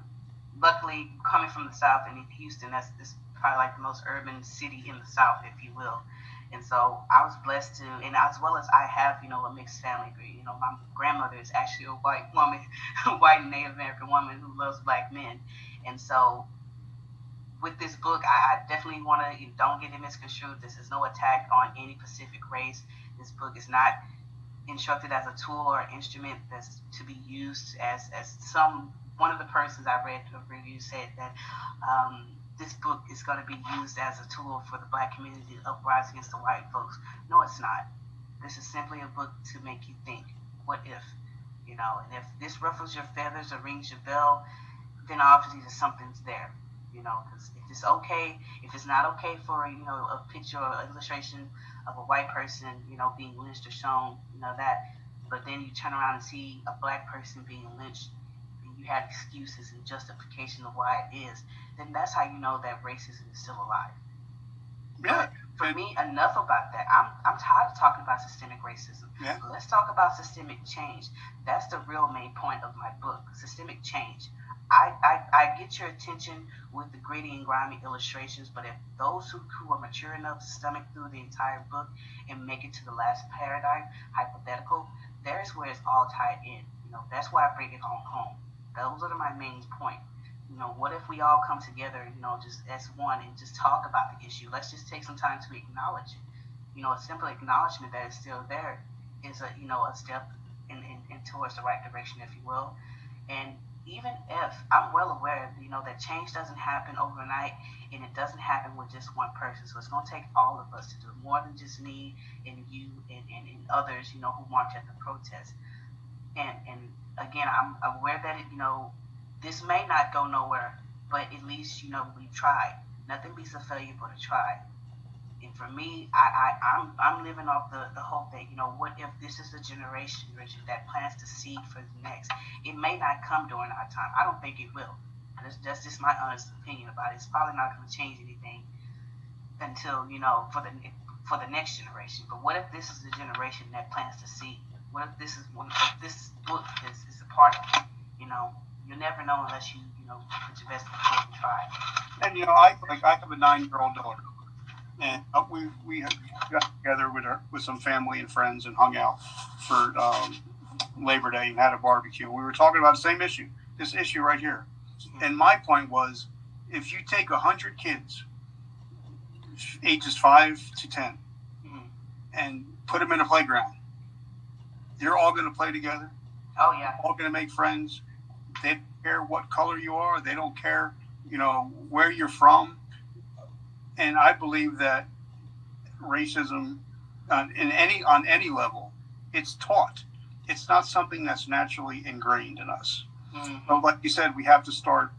Speaker 3: luckily coming from the south and in Houston, that's, that's probably like the most urban city in the south, if you will. And so I was blessed to, and as well as I have, you know, a mixed family. You know, my grandmother is actually a white woman, [LAUGHS] a white Native American woman who loves black men, and so with this book, I, definitely want to don't get it misconstrued. This is no attack on any specific race. This book is not instructed as a tool or instrument that's to be used as as some one of the persons I read a review said that um, this book is going to be used as a tool for the black community to uprise against the white folks. No, it's not. This is simply a book to make you think. What if? You know, and if this ruffles your feathers or rings your bell, then obviously there's something's there you know, because if it's okay, if it's not okay for you know a picture or illustration of a white person, you know, being lynched or shown, you know that, but then you turn around and see a black person being lynched, you have excuses and justification of why it is, then that's how you know that racism is still alive.
Speaker 2: Yeah.
Speaker 3: For me, enough about that. I'm, I'm tired of talking about systemic racism.
Speaker 2: Yeah.
Speaker 3: Let's talk about systemic change. That's the real main point of my book, systemic change. I, I, I get your attention with the gritty and grimy illustrations, but if those who, who are mature enough to stomach through the entire book and make it to the last paradigm, hypothetical, there's where it's all tied in. You know, that's why I bring it home. Those are my main point. You know, what if we all come together, you know, just as one and just talk about the issue? Let's just take some time to acknowledge it. You know, a simple acknowledgement that it's still there is a you know a step in, in, in towards the right direction, if you will. And even if I'm well aware, you know, that change doesn't happen overnight and it doesn't happen with just one person. So it's going to take all of us to do more than just me and you and, and, and others, you know, who march at the protest. And, and again, I'm aware that, it, you know, this may not go nowhere, but at least, you know, we tried. Nothing beats a failure but a try. And for me, I, I, I'm, I'm living off the, the hope that, you know, what if this is the generation, Richard, that plants the seed for the next? It may not come during our time. I don't think it will. That's, just my honest opinion about it. It's probably not going to change anything until, you know, for the for the next generation. But what if this is the generation that plants the seed? What if this is one if this book is, is a part of it? You know, you'll never know unless you, you know, put your best foot and try.
Speaker 2: And you know, I like I have a nine-year-old daughter, and uh, we we got together with her with some family and friends and hung out for um, Labor Day and had a barbecue. We were talking about the same issue, this issue right here. And my point was, if you take hundred kids, ages five to 10
Speaker 3: Mhm.
Speaker 2: and put them in a playground, they're all going to play together.
Speaker 3: Oh yeah.
Speaker 2: All going to make friends. They don't care what color you are. They don't care, you know, where you're from. And I believe that racism, on, in any on any level, it's taught. It's not something that's naturally ingrained in us.
Speaker 3: Mhm.
Speaker 2: But like you said, we have to start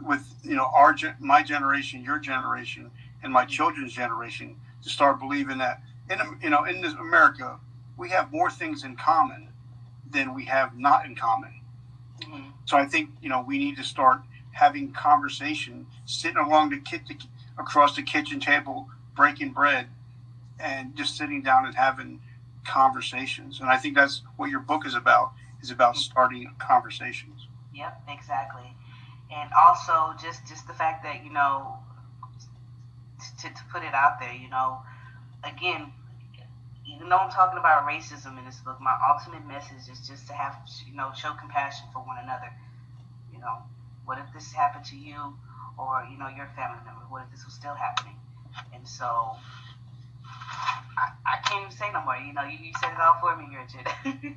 Speaker 2: with you know our my generation, your generation, and my children's generation to start believing that in you know in this America we have more things in common than we have not in common.
Speaker 3: Mhm.
Speaker 2: So I think you know we need to start having conversation, sitting along the kit across the kitchen table, breaking bread, and just sitting down and having conversations. And I think that's what your book is about. Is about starting conversations.
Speaker 3: Yep, exactly. And also just just the fact that, you know, to, to put it out there, you know, again, even though I'm talking about racism in this book, my ultimate message is just to have, you know, show compassion for one another. You know, what if this happened to you or, you know, your family member? What if this was still happening? And so I, I can't even say no more. You know, you, you said it all for me, Richard. [LAUGHS]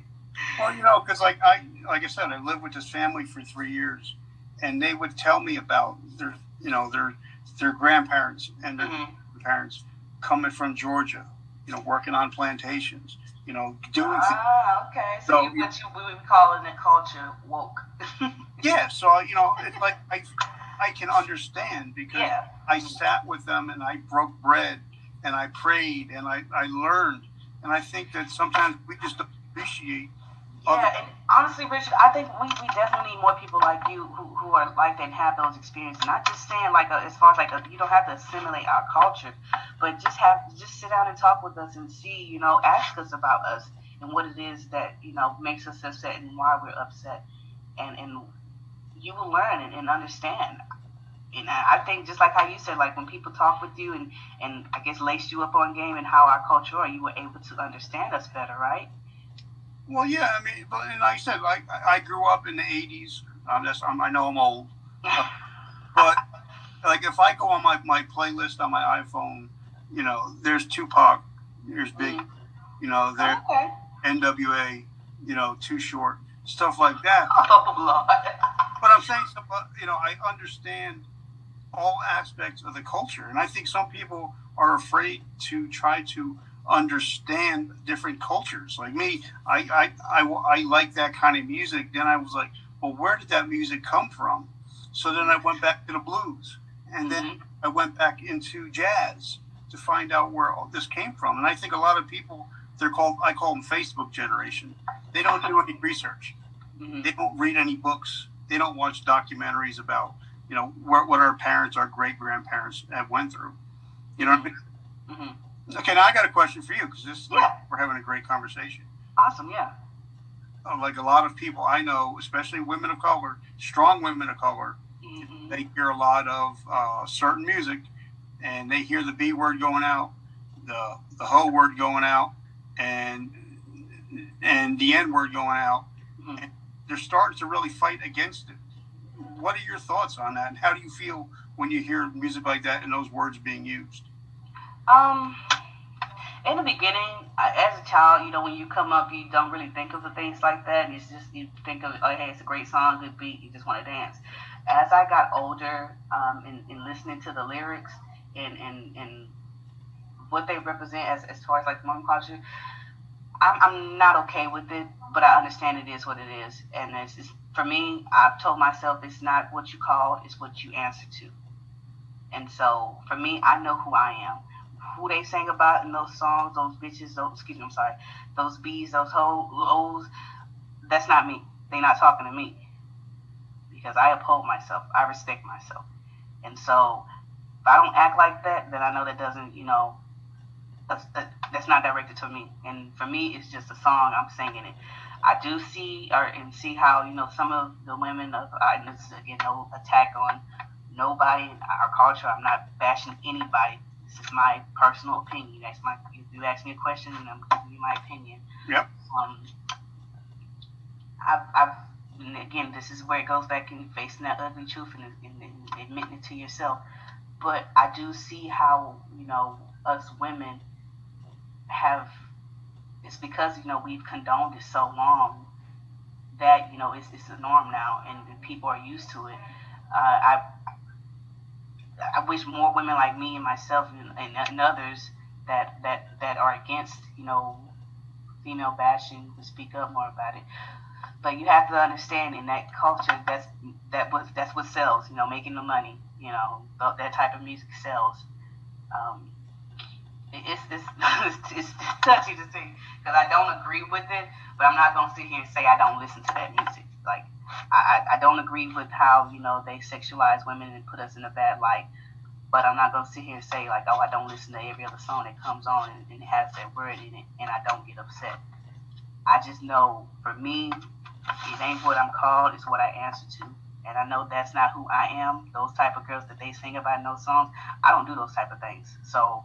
Speaker 2: Well, you know, because like I, like I said, I lived with this family for three years, and they would tell me about their, you know, their their grandparents and their
Speaker 3: Mhm.
Speaker 2: parents coming from Georgia, you know, working on plantations, you know, doing.
Speaker 3: Ah, okay. So,
Speaker 2: So
Speaker 3: you, what you we would call in the culture woke. [LAUGHS]
Speaker 2: Yeah, so you know, it's like I, I can understand because
Speaker 3: yeah.
Speaker 2: I sat with them and I broke bread and I prayed and I, I learned, and I think that sometimes we just appreciate.
Speaker 3: Yeah, and honestly, Richard, I think we, we definitely need more people like you who, who are like that and have those experiences. Not just saying like a, as far as like a, you don't have to assimilate our culture, but just have just sit down and talk with us and see, you know, ask us about us and what it is that you know makes us upset and why we're upset, and and you will learn and, and understand. And I I think just like how you said, like when people talk with you and and I guess lace you up on game and how our culture are, you were able to understand us better, right?
Speaker 2: Well, yeah, I mean, but and like I said, like I I grew up in the '80s. Um, that's I'm, I know I'm old, [LAUGHS] but like if I go on my, my playlist on my iPhone, you know, there's Tupac, there's Big,
Speaker 3: Mhm.
Speaker 2: you know, there
Speaker 3: Okay.
Speaker 2: NWA, you know, Too Short, stuff like that. [LAUGHS]
Speaker 3: Oh Lord.
Speaker 2: But I'm saying, you know, I understand all aspects of the culture, and I think some people are afraid to try to understand different cultures. Like me, I I, I, I like that kind of music. Then I was like, well, where did that music come from? So then I went back to the blues, and then mm-hmm. I went back into jazz to find out where all this came from. And I think a lot of people, they're called, I call them Facebook generation. They don't do any research
Speaker 3: Mhm.
Speaker 2: they don't read any books they don't watch documentaries about you know what, what our parents, our great grandparents have went through. You know what I mm-hmm. mean? Mm-hmm. Okay, now I got a question for you because this yeah. like, we're having a great conversation.
Speaker 3: Awesome, yeah.
Speaker 2: Uh, like a lot of people I know, especially women of color, strong women of color, mm-hmm. they hear a lot of uh, certain music, and they hear the B word going out, the the whole word going out, and and the N word going out. Mm-hmm. they're starting to really fight against it. What are your thoughts on that? And how do you feel when you hear music like that and those words being used?
Speaker 3: Um, in the beginning, as a child, you know, when you come up, you don't really think of the things like that. It's just you think of, oh, hey, it's a great song, good beat, you just want to dance. As I got older, um, and, listening to the lyrics and and and what they represent as as far as like Mormon culture, I'm, I'm not okay with it, but I understand it is what it is. And it's, it's, for me, I've told myself it's not what you call, it's what you answer to. And so for me, I know who I am. Who they sang about in those songs, those bitches, those, excuse me, I'm sorry, those bees, those hoes, that's not me. They're not talking to me. Because I uphold myself, I respect myself. And so if I don't act like that, then I know that doesn't, you know, that's, that's not directed to me. And for me, it's just a song. I'm singing it. I do see or and see how you know some of the women of I this again no attack on nobody in our culture. I'm not bashing anybody. This is my personal opinion. That's my if you ask me a question and I'm giving you my opinion.
Speaker 2: Yep.
Speaker 3: Um, I've, I've again this is where it goes back in facing that ugly truth and, and, and admitting it to yourself. But I do see how you know us women have it's because you know we've condoned it so long that you know it's, it's a norm now and, and people are used to it uh, i i wish more women like me and myself and, and, and, others that that that are against you know female bashing would speak up more about it but you have to understand in that culture that's that was that's what sells you know making the money you know that type of music sells um, it's [LAUGHS] it's, it's, touchy to see because I don't agree with it, but I'm not gonna sit here and say I don't listen to that music. Like I, I don't agree with how you know they sexualize women and put us in a bad light, but I'm not gonna sit here and say like oh I don't listen to every other song that comes on and, and has that word in it and I don't get upset. I just know for me, it ain't what I'm called; it's what I answer to. And I know that's not who I am. Those type of girls that they sing about in those songs, I don't do those type of things. So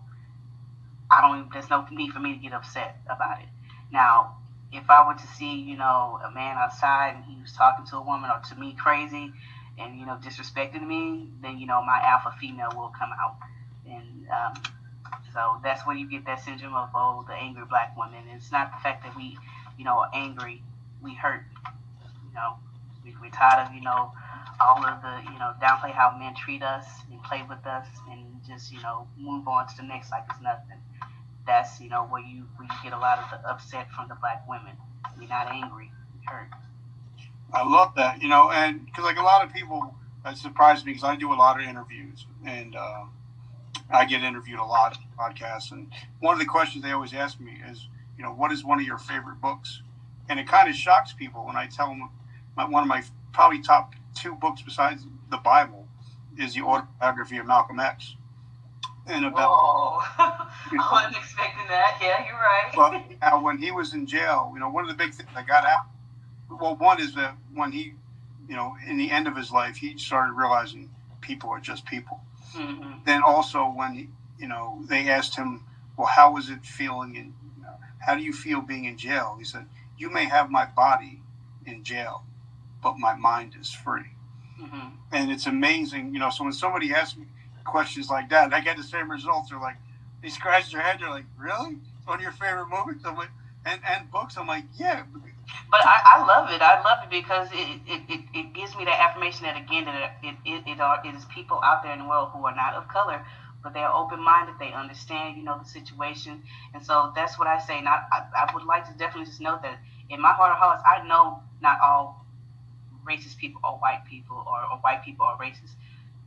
Speaker 3: I don't. There's no need for me to get upset about it. Now, if I were to see, you know, a man outside and he was talking to a woman or to me crazy, and you know, disrespecting me, then you know, my alpha female will come out, and um, so that's where you get that syndrome of oh, the angry black woman. It's not the fact that we, you know, are angry. We hurt. You know, we, we're tired of you know all of the you know downplay how men treat us and play with us and just you know move on to the next like it's nothing that's you know where you where you get a lot of the upset from the black women. You're not angry, you're hurt.
Speaker 2: I love that, you know, and because like a lot of people, that surprised me because I do a lot of interviews and uh, I get interviewed a lot on podcasts, and one of the questions they always ask me is, you know, what is one of your favorite books? And it kind of shocks people when I tell them my, one of my probably top two books besides the Bible is the autobiography of Malcolm X
Speaker 3: and about. Whoa. I wasn't [LAUGHS] expecting that. Yeah, you're right.
Speaker 2: uh, [LAUGHS] when he was in jail, you know, one of the big things that got out. Well, one is that when he, you know, in the end of his life, he started realizing people are just people. Mm-hmm. Then also when he, you know they asked him, well, how was it feeling in, you know, how do you feel being in jail? He said, you may have my body in jail, but my mind is free. Mm-hmm. And it's amazing, you know. So when somebody asks me, questions like that. And I get the same results. They're like, they scratch their head. They're like, really? Of your favorite movies? I'm like, and, and books. I'm like, yeah.
Speaker 3: But I, I love it. I love it because it, it, it, it gives me that affirmation that, again, that it, it, it, are, it is people out there in the world who are not of color, but they're open-minded. They understand, you know, the situation. And so that's what I say. And I, I, I would like to definitely just note that in my heart of hearts, I know not all racist people are white people or, or white people are racist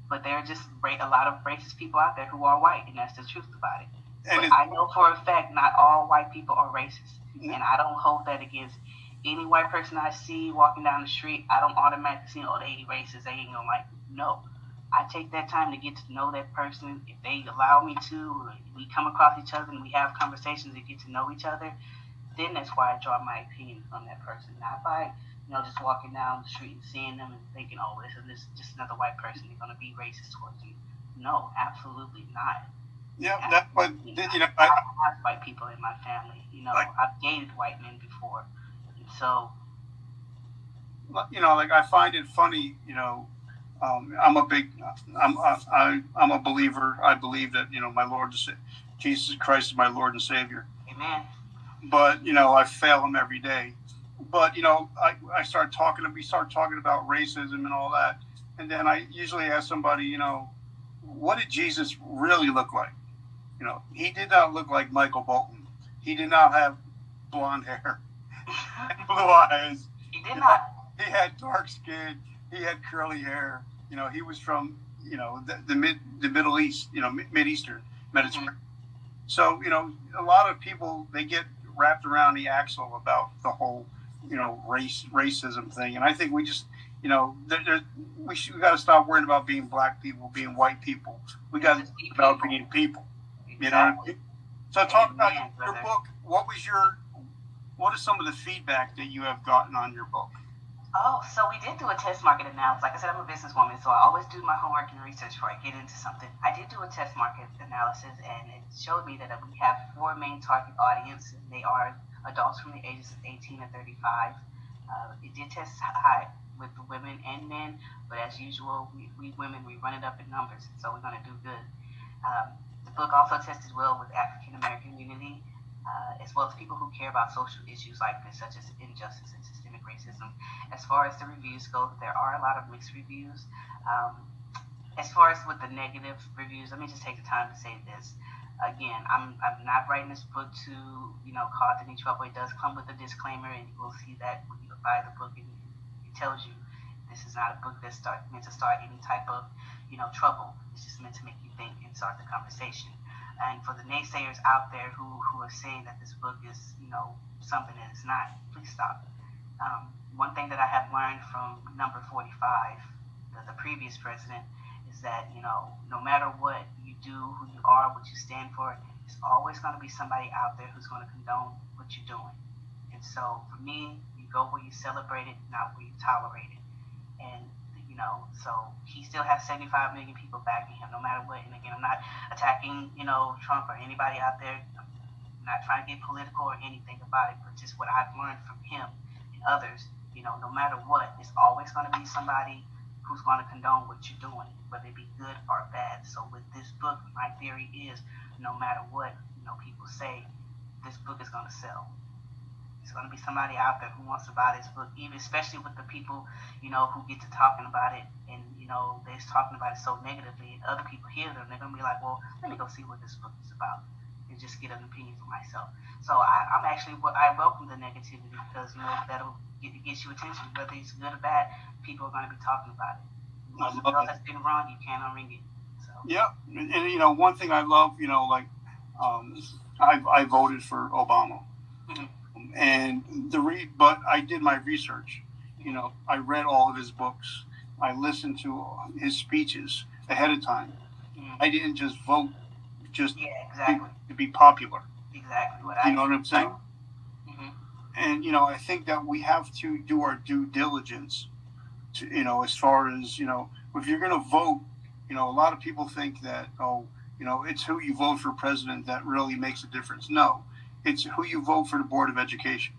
Speaker 3: but there are just a lot of racist people out there who are white, and that's the truth about it. And I know for a fact not all white people are racist, and I don't hold that against any white person I see walking down the street, I don't automatically see, oh, they racist, they ain't gonna like me. No. I take that time to get to know that person. If they allow me to, we come across each other and we have conversations and get to know each other, then that's why I draw my opinion from that person. Not by, you know, just walking down the street and seeing them and thinking, oh, this is this just another white person. They're going to be racist towards you. No, absolutely not.
Speaker 2: Yeah, that's what you know.
Speaker 3: I, I have white people in my family. You know, like, I've dated white men before, and so.
Speaker 2: You know, like I find it funny. You know, um, I'm a big, I'm, I, I'm a believer. I believe that you know my Lord, Jesus Christ is my Lord and Savior.
Speaker 3: Amen.
Speaker 2: But you know, I fail Him every day. But you know, I, I start talking, we start talking about racism and all that, and then I usually ask somebody, you know, what did Jesus really look like? You know, he did not look like Michael Bolton. He did not have blonde hair [LAUGHS] and blue eyes.
Speaker 3: He did not.
Speaker 2: He had dark skin he had curly hair. You know, he was from you know the, the mid the Middle East, you know, mid Eastern Mediterranean. Mm-hmm. So you know, a lot of people they get wrapped around the axle about the whole you know race racism thing, and I think we just you know we should, we got to stop worrying about being black people, being white people. We got to be about being people. You know. So talk about your book. What was your what is some of the feedback that you have gotten on your book?
Speaker 3: Oh, so we did do a test market analysis. Like I said, I'm a businesswoman, so I always do my homework and research before I get into something. I did do a test market analysis, and it showed me that we have four main target audiences. They are adults from the ages of 18 to 35. Uh, it did test high with women and men, but as usual, we, we women, we run it up in numbers, so we're going to do good. Um, the book also tested well with African American community, uh, as well as people who care about social issues like this, such as injustice and systemic racism. As far as the reviews go, there are a lot of mixed reviews. Um, as far as with the negative reviews, let me just take the time to say this. Again, I'm, I'm not writing this book to, you know, cause any trouble. It does come with a disclaimer, and you will see that when you buy the book, and it tells you this is not a book that's start, meant to start any type of, you know, trouble. It's just meant to make you think and start the conversation. And for the naysayers out there who, who are saying that this book is, you know, something that it's not, please stop um, one thing that I have learned from number 45, the, the previous president, is that, you know, no matter what do, who you are, what you stand for, there's always going to be somebody out there who's going to condone what you're doing. And so for me, you go where you celebrate it, not where you tolerate it. And, you know, so he still has 75 million people backing him no matter what. And again, I'm not attacking, you know, Trump or anybody out there. I'm not trying to get political or anything about it, but just what I've learned from him and others, you know, no matter what, it's always going to be somebody who's going to condone what you're doing, whether it be good or bad. So with this book, my theory is no matter what, you know, people say, this book is going to sell. There's going to be somebody out there who wants to buy this book, even especially with the people, you know, who get to talking about it and, you know, they're talking about it so negatively and other people hear them, they're going to be like, well, let me go see what this book is about and just get an opinion for myself. So I, am actually I welcome the negativity because you know that'll get, get you attention, whether it's good or bad. People are going to be talking about it. If that's been wrong, you can't unring it. So.
Speaker 2: Yeah, and, and, you know one thing I love, you know, like um, I, I voted for Obama, mm-hmm. and the re but I did my research. You know, I read all of his books. I listened to his speeches ahead of time. Mm-hmm. I didn't just vote just
Speaker 3: yeah, exactly.
Speaker 2: to be popular
Speaker 3: exactly what
Speaker 2: I. You know what I'm saying? Mm-hmm. And you know, I think that we have to do our due diligence. To, you know, as far as you know, if you're going to vote, you know, a lot of people think that oh, you know, it's who you vote for president that really makes a difference. No, it's who you vote for the board of education.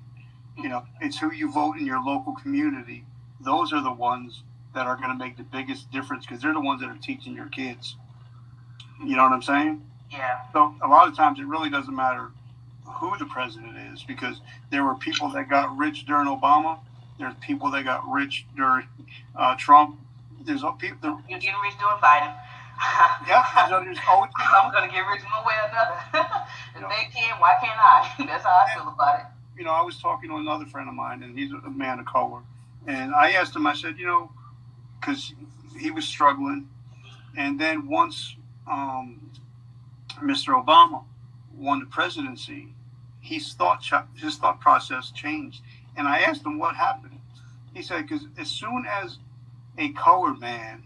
Speaker 2: You know, it's who you vote in your local community. Those are the ones that are going to make the biggest difference because they're the ones that are teaching your kids. You know what I'm saying?
Speaker 3: Yeah.
Speaker 2: So a lot of times it really doesn't matter who the president is because there were people that got rich during Obama. There's people that got rich during uh, Trump. There's people. There,
Speaker 3: You're getting rich during Biden. [LAUGHS]
Speaker 2: yeah, so there's [LAUGHS] always
Speaker 3: I'm gonna get rich one way or another. [LAUGHS] if know, they can, why can't I? That's how I feel about it.
Speaker 2: You know, I was talking to another friend of mine, and he's a man of color, and I asked him. I said, you know, because he was struggling, and then once um, Mr. Obama won the presidency, his thought his thought process changed, And I asked him what happened. He said, because as soon as a colored man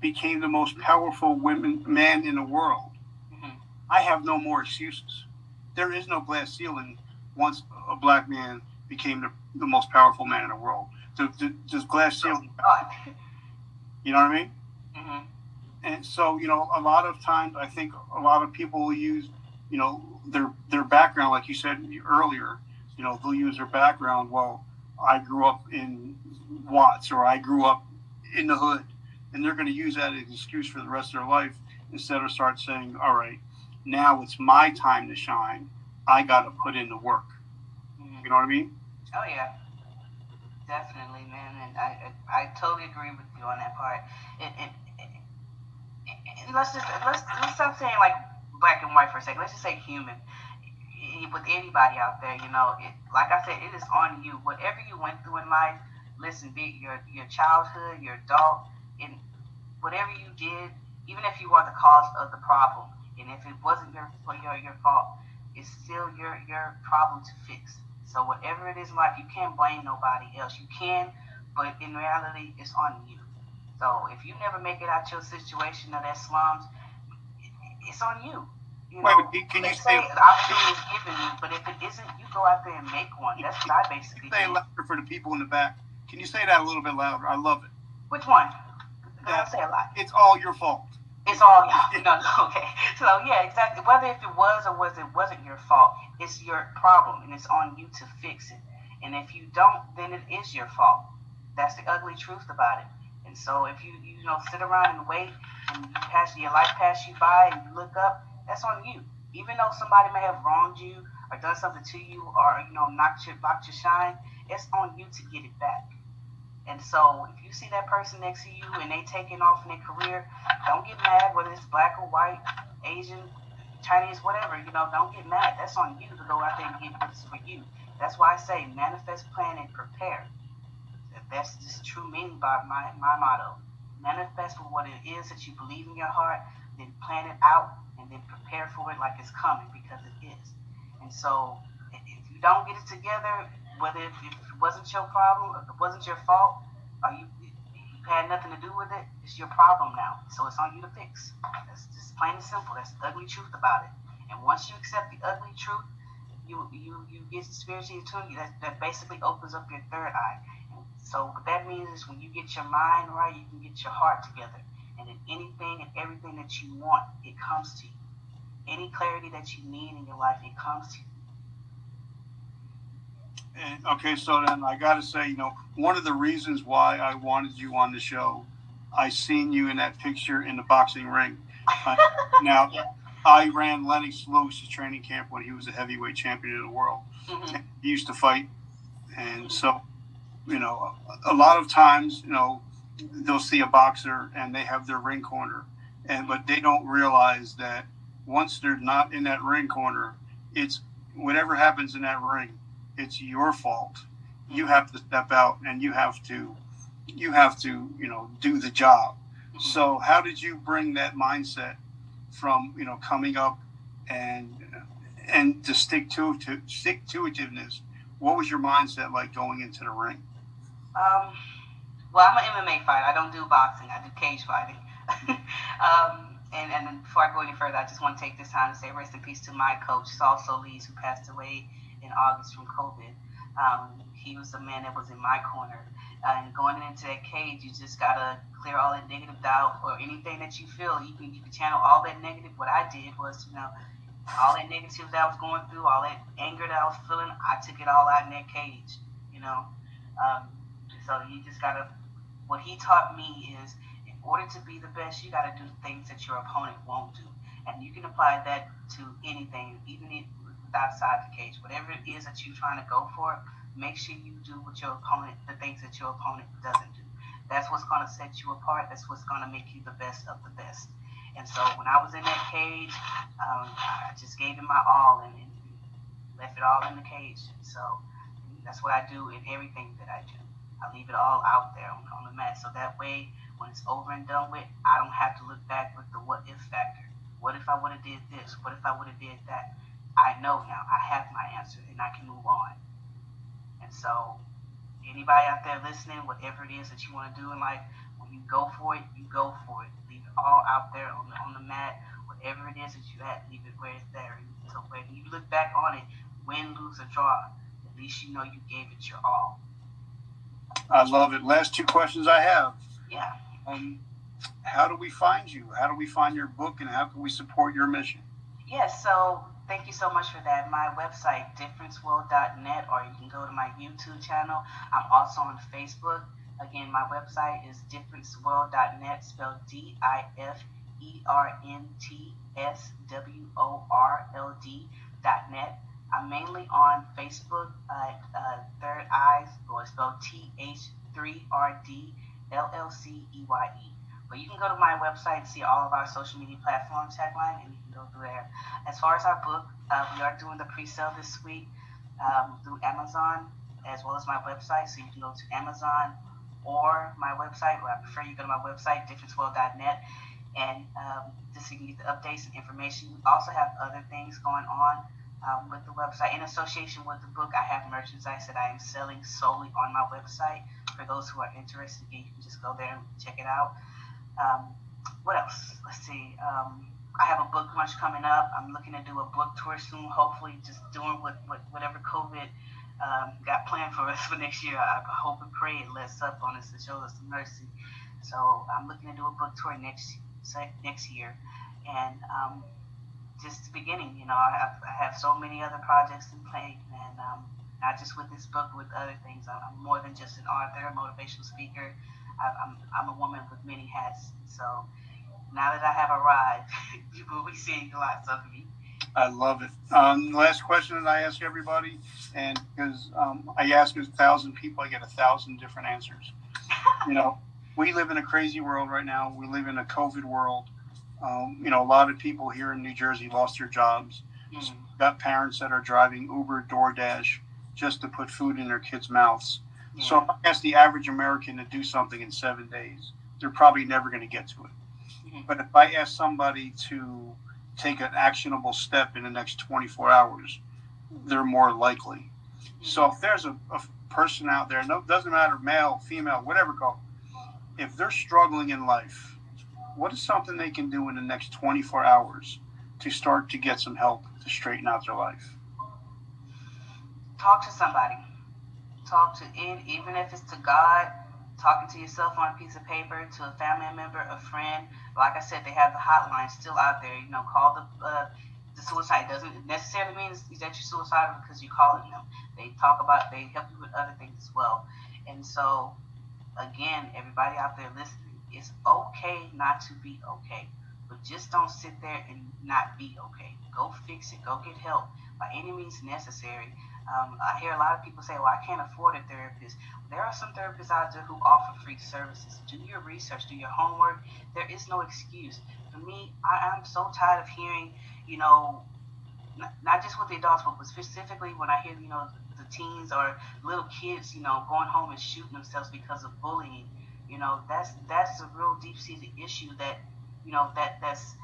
Speaker 2: became the most powerful women man in the world,
Speaker 3: Mhm.
Speaker 2: I have no more excuses. There is no glass ceiling once a black man became the, the most powerful man in the world. The, the, does glass ceiling, you know what I mean? And so, you know, a lot of times I think a lot of people will use, you know, their their background, like you said earlier, you know, they'll use their background. Well, I grew up in Watts or I grew up in the hood. And they're going to use that as an excuse for the rest of their life instead of start saying, all right, now it's my time to shine. I got to put in the work.
Speaker 3: hmm
Speaker 2: You know what I mean?
Speaker 3: Oh yeah, definitely, man, and I I, I totally agree with you on that part. And, and let's just let's let's stop saying like black and white for a second. Let's just say human. With anybody out there, you know, it, like I said, it is on you. Whatever you went through in life, listen, be your your childhood, your adult, and whatever you did, even if you are the cause of the problem, and if it wasn't your your your fault, it's still your your problem to fix. So whatever it is in life, you can't blame nobody else. You can, but in reality, it's on you. So if you never make it out your situation or that slums, it's on you. You know,
Speaker 2: but can you
Speaker 3: say the opportunity is given you, but if it isn't, you go out there and make one. That's what I basically
Speaker 2: Say
Speaker 3: do.
Speaker 2: louder for the people in the back. Can you say that a little bit louder? I love it.
Speaker 3: Which one?
Speaker 2: Yeah.
Speaker 3: I say a lot.
Speaker 2: It's all your fault.
Speaker 3: It's all [LAUGHS] you know. Okay, so yeah, exactly. Whether if it was or was it wasn't your fault, it's your problem, and it's on you to fix it. And if you don't, then it is your fault. That's the ugly truth about it. So if you you know sit around and wait, and you pass your life pass you by, and you look up, that's on you. Even though somebody may have wronged you or done something to you, or you know knocked your blocked your shine, it's on you to get it back. And so if you see that person next to you and they taking off in their career, don't get mad whether it's black or white, Asian, Chinese, whatever. You know, don't get mad. That's on you to go out there and get what's for you. That's why I say manifest, plan, and prepare. That's just true meaning by my, my motto. Manifest for what it is that you believe in your heart, then plan it out, and then prepare for it like it's coming because it is. And so if you don't get it together, whether if if it wasn't your problem, if it wasn't your fault, or you, you had nothing to do with it, it's your problem now. So it's on you to fix. That's just plain and simple. That's the ugly truth about it. And once you accept the ugly truth, you you you get spiritually attuned. That that basically opens up your third eye. So what that means is when you get your mind right, you can get your heart together. And then anything and everything that you want, it comes to you. Any clarity that you need in your life, it comes to you.
Speaker 2: And, okay, so then I got to say, you know, one of the reasons why I wanted you on the show, I seen you in that picture in the boxing ring. Uh, [LAUGHS] now, I ran Lennox Lewis's training camp when he was a heavyweight champion of the world.
Speaker 3: Mhm.
Speaker 2: He used to fight, and so, you know, a lot of times, you know, they'll see a boxer and they have their ring corner, and but they don't realize that once they're not in that ring corner, it's whatever happens in that ring, it's your fault. You have to step out and you have to, you have to, you know, do the job. Mm-hmm. So, how did you bring that mindset from you know coming up and and to stick to to stick to itiveness? What was your mindset like going into the ring?
Speaker 3: Um, well, I'm an MMA fighter. I don't do boxing. I do cage fighting. [LAUGHS] um, and, and before I go any further, I just want to take this time to say rest in peace to my coach, Saul Solis, who passed away in August from COVID. Um, he was the man that was in my corner. and going into that cage, you just gotta clear all that negative doubt or anything that you feel. You can you can channel all that negative. What I did was, you know, all that negativity that I was going through, all that anger that I was feeling, I took it all out in that cage. You know, um, so you just gotta. What he taught me is, in order to be the best, you gotta do things that your opponent won't do, and you can apply that to anything, even if outside the cage. Whatever it is that you're trying to go for, make sure you do what your opponent, the things that your opponent doesn't do. That's what's gonna set you apart. That's what's gonna make you the best of the best. And so when I was in that cage, um, I just gave it my all and, and left it all in the cage. So that's what I do in everything that I do. I leave it all out there on, on the mat. So that way, when it's over and done with, I don't have to look back with the what if factor. What if I would have did this? What if I would have did that? I know now. I have my answer, and I can move on. And so, anybody out there listening, whatever it is that you want to do in life, when you go for it, you go for it. Leave it all out there on the, on the mat. Whatever it is that you had, leave it where it's there. So when you look back on it, win, lose, or draw, at least you know you gave it your all.
Speaker 2: I love it. Last two questions I have.
Speaker 3: Yeah.
Speaker 2: Um, how do we find you? How do we find your book, and how can we support your mission?
Speaker 3: Yes, so thank you so much for that. My website, differenceworld.net, or you can go to my YouTube channel. I'm also on Facebook. Again, my website is differenceworld.net, spelled D I F E R N T S W O R L D.net. I'm mainly on Facebook at uh, Third Eyes, or spelled T H 3 R D L L C E Y E. But you can go to my website and see all of our social media platforms tagline, and you can go through there. As far as our book, uh, we are doing the pre-sale this week um, through Amazon as well as my website. So you can go to Amazon or my website, or I prefer you go to my website, differenceworld.net, and um, just so you can get the updates and information. We also have other things going on um, with the website. In association with the book, I have merchandise that I am selling solely on my website. For those who are interested, you can just go there and check it out. Um, what else? Let's see. Um, I have a book launch coming up. I'm looking to do a book tour soon. Hopefully, just doing what, what whatever COVID um, got planned for [LAUGHS] us for next year. I hope and pray it lets up on us and shows us some mercy. So I'm looking to do a book tour next next year, and um, beginning. You know, I have, I have so many other projects in play, and um, not just with this book, with other things. I'm more than just an author, motivational speaker. I'm, I'm a woman with many hats. So now that I have arrived, [LAUGHS] you will be seeing lots of me.
Speaker 2: I love it. Um, last question that I ask everybody, and because um, I ask a thousand people, I get a thousand different answers. you know, we live in a crazy world right now. We live in a COVID world. Um, you know, a lot of people here in New Jersey lost their jobs. Mm. got parents that are driving Uber, DoorDash just to put food in their kids' mouths. Yeah. So if I ask the average American to do something in seven days, they're probably never going to get to it. Mm-hmm. But if I ask somebody to take an actionable step in the next 24 hours, they're more likely. So if there's a, a person out there, no, doesn't matter, male, female, whatever, go. If they're struggling in life, what is something they can do in the next 24 hours to start to get some help to straighten out their life?
Speaker 3: Talk to somebody. Talk to it, even if it's to God talking to yourself on a piece of paper, to a family member, a friend. Like I said, they have the hotline still out there. You know, call the uh, the suicide. Doesn't necessarily mean that you're suicidal because you're calling them. They talk about, they help you with other things as well. And so, again, everybody out there listening, it's okay not to be okay, but just don't sit there and not be okay. Go fix it. Go get help by any means necessary. Um, I hear a lot of people say, well, I can't afford a therapist. There are some therapists out there who offer free services. Do your research, do your homework. There is no excuse. For me, I, am so tired of hearing, you know, not, not just with the adults, but specifically when I hear, you know, the teens or little kids, you know, going home and shooting themselves because of bullying. You know, that's that's a real deep-seated issue that, you know, that that's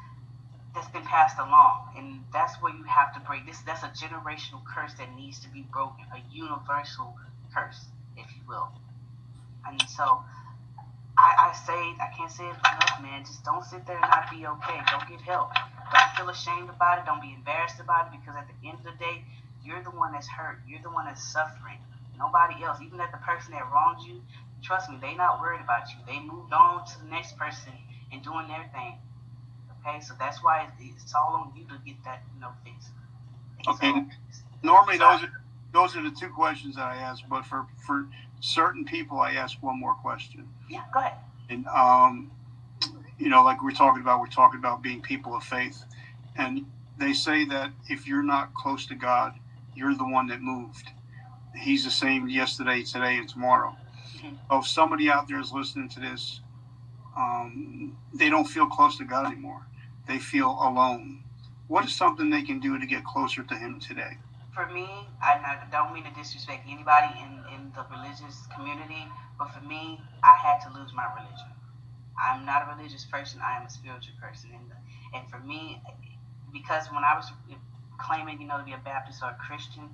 Speaker 3: that's been passed along, and that's where you have to break this. That's a generational curse that needs to be broken, a universal curse, if you will. And so, I, I say I can't say it enough, man. Just don't sit there and not be okay. Don't get help. Don't feel ashamed about it. Don't be embarrassed about it because at the end of the day, you're the one that's hurt. You're the one that's suffering. Nobody else. Even that the person that wronged you, trust me, they not worried about you. They moved on to the next person and doing their thing. Okay, so that's why it's all on you to get that, you know, fixed.
Speaker 2: Okay. So, Normally, those are those are the two questions that I ask, but for for certain people, I ask one more question.
Speaker 3: Yeah, go ahead.
Speaker 2: And um, you know, like we're talking about, we're talking about being people of faith, and they say that if you're not close to God, you're the one that moved. He's the same yesterday, today, and tomorrow. So if somebody out there is listening to this, um, they don't feel close to God anymore they feel alone. What is something they can do to get closer to Him today?
Speaker 3: For me, I don't mean to disrespect anybody in, in the religious community, but for me, I had to lose my religion. I'm not a religious person, I am a spiritual person. And, and for me, because when I was claiming, you know, to be a Baptist or a Christian,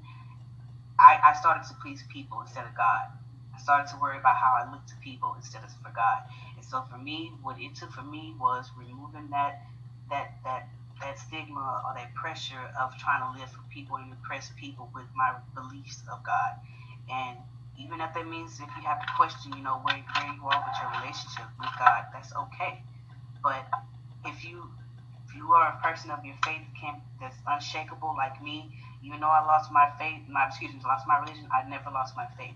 Speaker 3: I, I started to please people instead of God. I started to worry about how I looked to people instead of for God. And so for me, what it took for me was removing that that that that stigma or that pressure of trying to live for people and impress people with my beliefs of God. And even if that means if you have to question, you know, where, where you are with your relationship with God, that's okay. But if you if you are a person of your faith can that's unshakable like me, even though I lost my faith, my excuse me, lost my religion, I never lost my faith.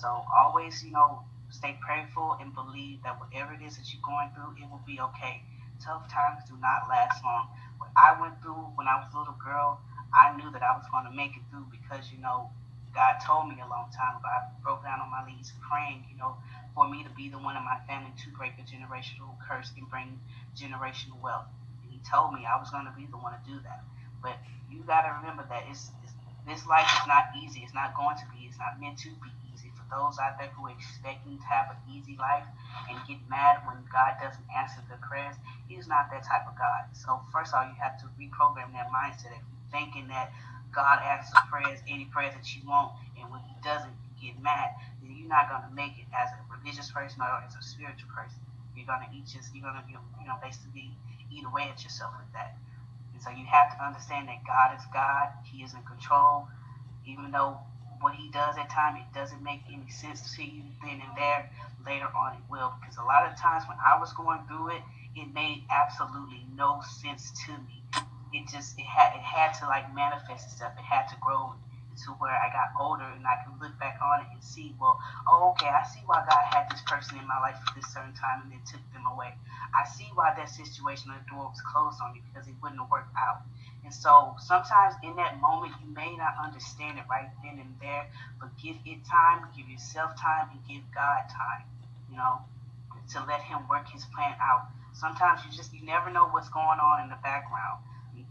Speaker 3: So always, you know, stay prayerful and believe that whatever it is that you're going through, it will be okay. Tough times do not last long. What I went through when I was a little girl, I knew that I was going to make it through because, you know, God told me a long time ago. I broke down on my knees praying, you know, for me to be the one in my family to break the generational curse and bring generational wealth. And He told me I was going to be the one to do that. But you got to remember that it's, it's this life is not easy. It's not going to be. It's not meant to be those out there who are expecting to have an easy life and get mad when God doesn't answer their prayers, He's not that type of God. So first of all, you have to reprogram that mindset. If you're thinking that God answers prayers, any prayers that you want, and when He doesn't, get mad, then you're not gonna make it as a religious person or as a spiritual person. You're gonna eat just, you're gonna, you know, basically eat away at yourself with that. And so you have to understand that God is God. He is in control, even though what He does at time it doesn't make any sense to you then and there. Later on, it will, because a lot of times when I was going through it, it made absolutely no sense to me it just it had it had to like manifest itself. It had to grow to where I got older and I can look back on it and see, well, oh, okay, I see why God had this person in my life at this certain time and then took them away. I see why that situation, the door was closed on me because it wouldn't have worked out. And so sometimes in that moment, you may not understand it right then and there, but give it time, give yourself time, and give God time, you know, to let Him work His plan out. Sometimes you just, you never know what's going on in the background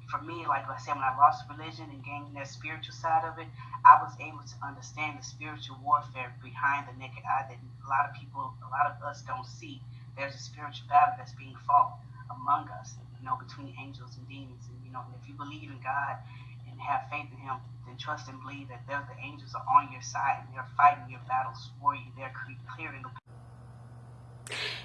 Speaker 3: for me, like I said, when I lost religion and gained that spiritual side of it, I was able to understand the spiritual warfare behind the naked eye that a lot of people, a lot of us don't see. There's a spiritual battle that's being fought among us, you know, between angels and demons. And, know, if you believe in God and have faith in Him, then trust and believe that the angels are on your side and they're fighting your battles for you. They're clearing the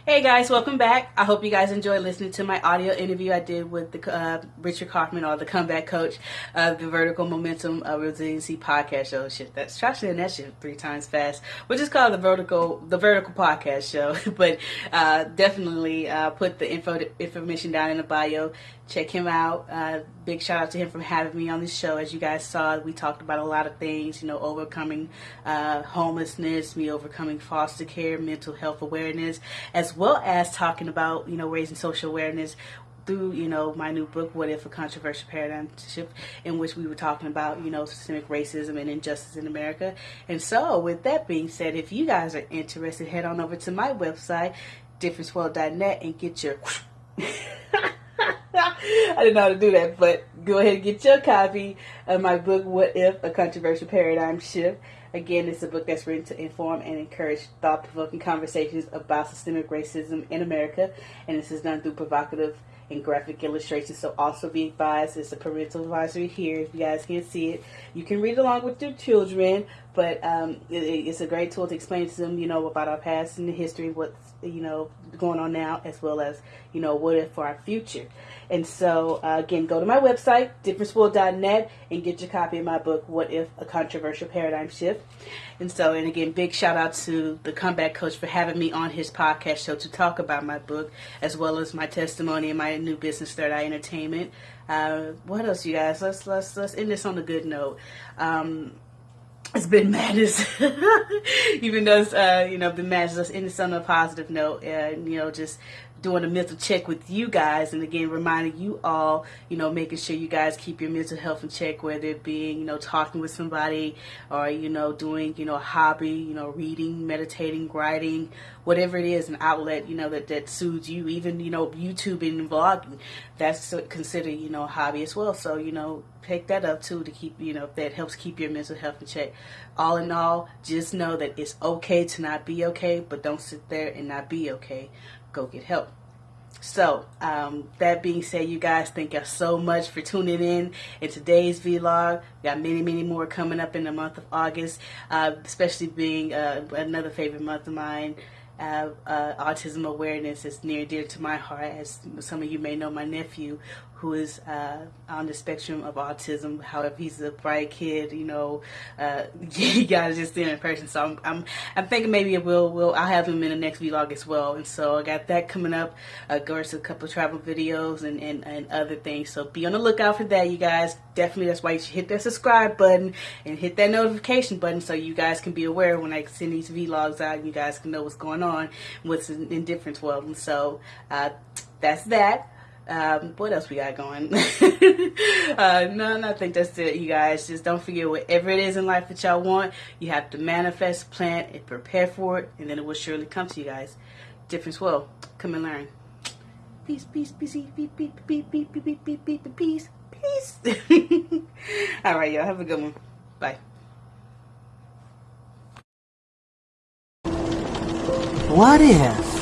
Speaker 1: Hey guys, welcome back. I hope you guys enjoyed listening to my audio interview I did with the uh, Richard Kaufman or the comeback coach of the Vertical Momentum uh, Resiliency podcast show. Shit, that's try saying that shit three times fast. Which is called the Vertical the Vertical Podcast Show. [LAUGHS] but uh, definitely uh, put the info information down in the bio check him out. Uh, big shout out to him for having me on the show. As you guys saw, we talked about a lot of things, you know, overcoming uh, homelessness, me overcoming foster care, mental health awareness, as well as talking about, you know, raising social awareness through, you know, my new book, What If a Controversial Paradigm Shift, in which we were talking about, you know, systemic racism and injustice in America. And so, with that being said, if you guys are interested, head on over to my website, differenceworld.net, and get your [LAUGHS] [LAUGHS] [LAUGHS] I didn't know how to do that, but go ahead and get your copy of my book, What If? A Controversial Paradigm Shift. Again, it's a book that's written to inform and encourage thought provoking conversations about systemic racism in America, and this is done through provocative and graphic illustrations. So, also be advised, it's a parental advisory here. If you guys can't see it, you can read along with your children, but um, it, it's a great tool to explain to them, you know, about our past and the history, what's, you know, going on now, as well as, you know, what if for our future. And so, uh, again, go to my website, differenceworld.net, and get your copy of my book, What If? A Controversial Paradigm Shift. And so, and again, big shout out to the comeback coach for having me on his podcast show to talk about my book, as well as my testimony and my new business, Third Eye Entertainment. Uh, what else, you guys? Let's let's let's end this on a good note. Um, it's been madness, [LAUGHS] even though it's, uh, you know, been madness. This on a positive note, and you know, just doing a mental check with you guys and again reminding you all you know making sure you guys keep your mental health in check whether it being you know talking with somebody or you know doing you know a hobby you know reading meditating writing whatever it is an outlet you know that that soothes you even you know youtubing and vlogging that's considered you know a hobby as well so you know pick that up too to keep you know that helps keep your mental health in check all in all just know that it's okay to not be okay but don't sit there and not be okay go get help.
Speaker 3: so, um, that being said, you guys, thank you so much for tuning in in today's vlog. We got many, many more coming up in the month of August, uh, especially being uh, another favorite month of mine. Uh, uh, autism awareness is near and dear to my heart, as some of you may know my nephew, who is uh, on the spectrum of autism. However, he's a bright kid. You know, uh, [LAUGHS] you guys just see him in person. So I'm, I'm, I'm thinking maybe we'll, we'll, I'll have him in the next vlog as well. And so I got that coming up. Uh, course, a couple travel videos and, and, and other things. So be on the lookout for that, you guys. Definitely, that's why you should hit that subscribe button and hit that notification button so you guys can be aware when I send these vlogs out. You guys can know what's going on, what's in, in difference world. And so uh, that's that. Um, what else we got going? uh, no, I think that's it, you guys. Just don't forget whatever it is in life that y'all want, you have to manifest, plan, and prepare for it, and then it will surely come to you guys. Difference will come and learn. Peace, peace, peace, peace, peace, peace, peace, peace, peace, peace, peace, peace. All right, y'all. Have a good one. Bye.
Speaker 4: What if?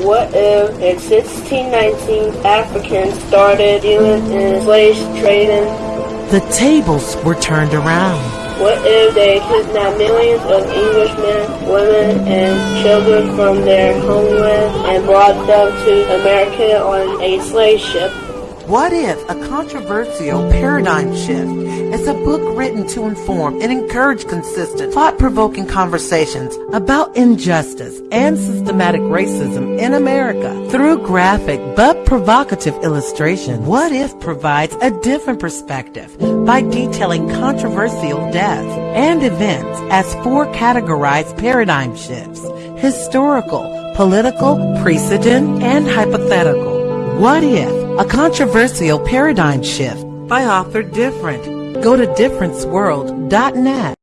Speaker 5: What if in 1619 Africans started dealing in slave trading?
Speaker 4: The tables were turned around.
Speaker 5: What if they kidnapped millions of Englishmen, women, and children from their homeland and brought them to America on a slave ship?
Speaker 4: What if a controversial paradigm shift is a book written to inform and encourage consistent, thought-provoking conversations about injustice and systematic racism in America through graphic but provocative illustration? What if provides a different perspective by detailing controversial deaths and events as four categorized paradigm shifts, historical, political, precedent, and hypothetical. What if a controversial paradigm shift by author Different. Go to differenceworld.net.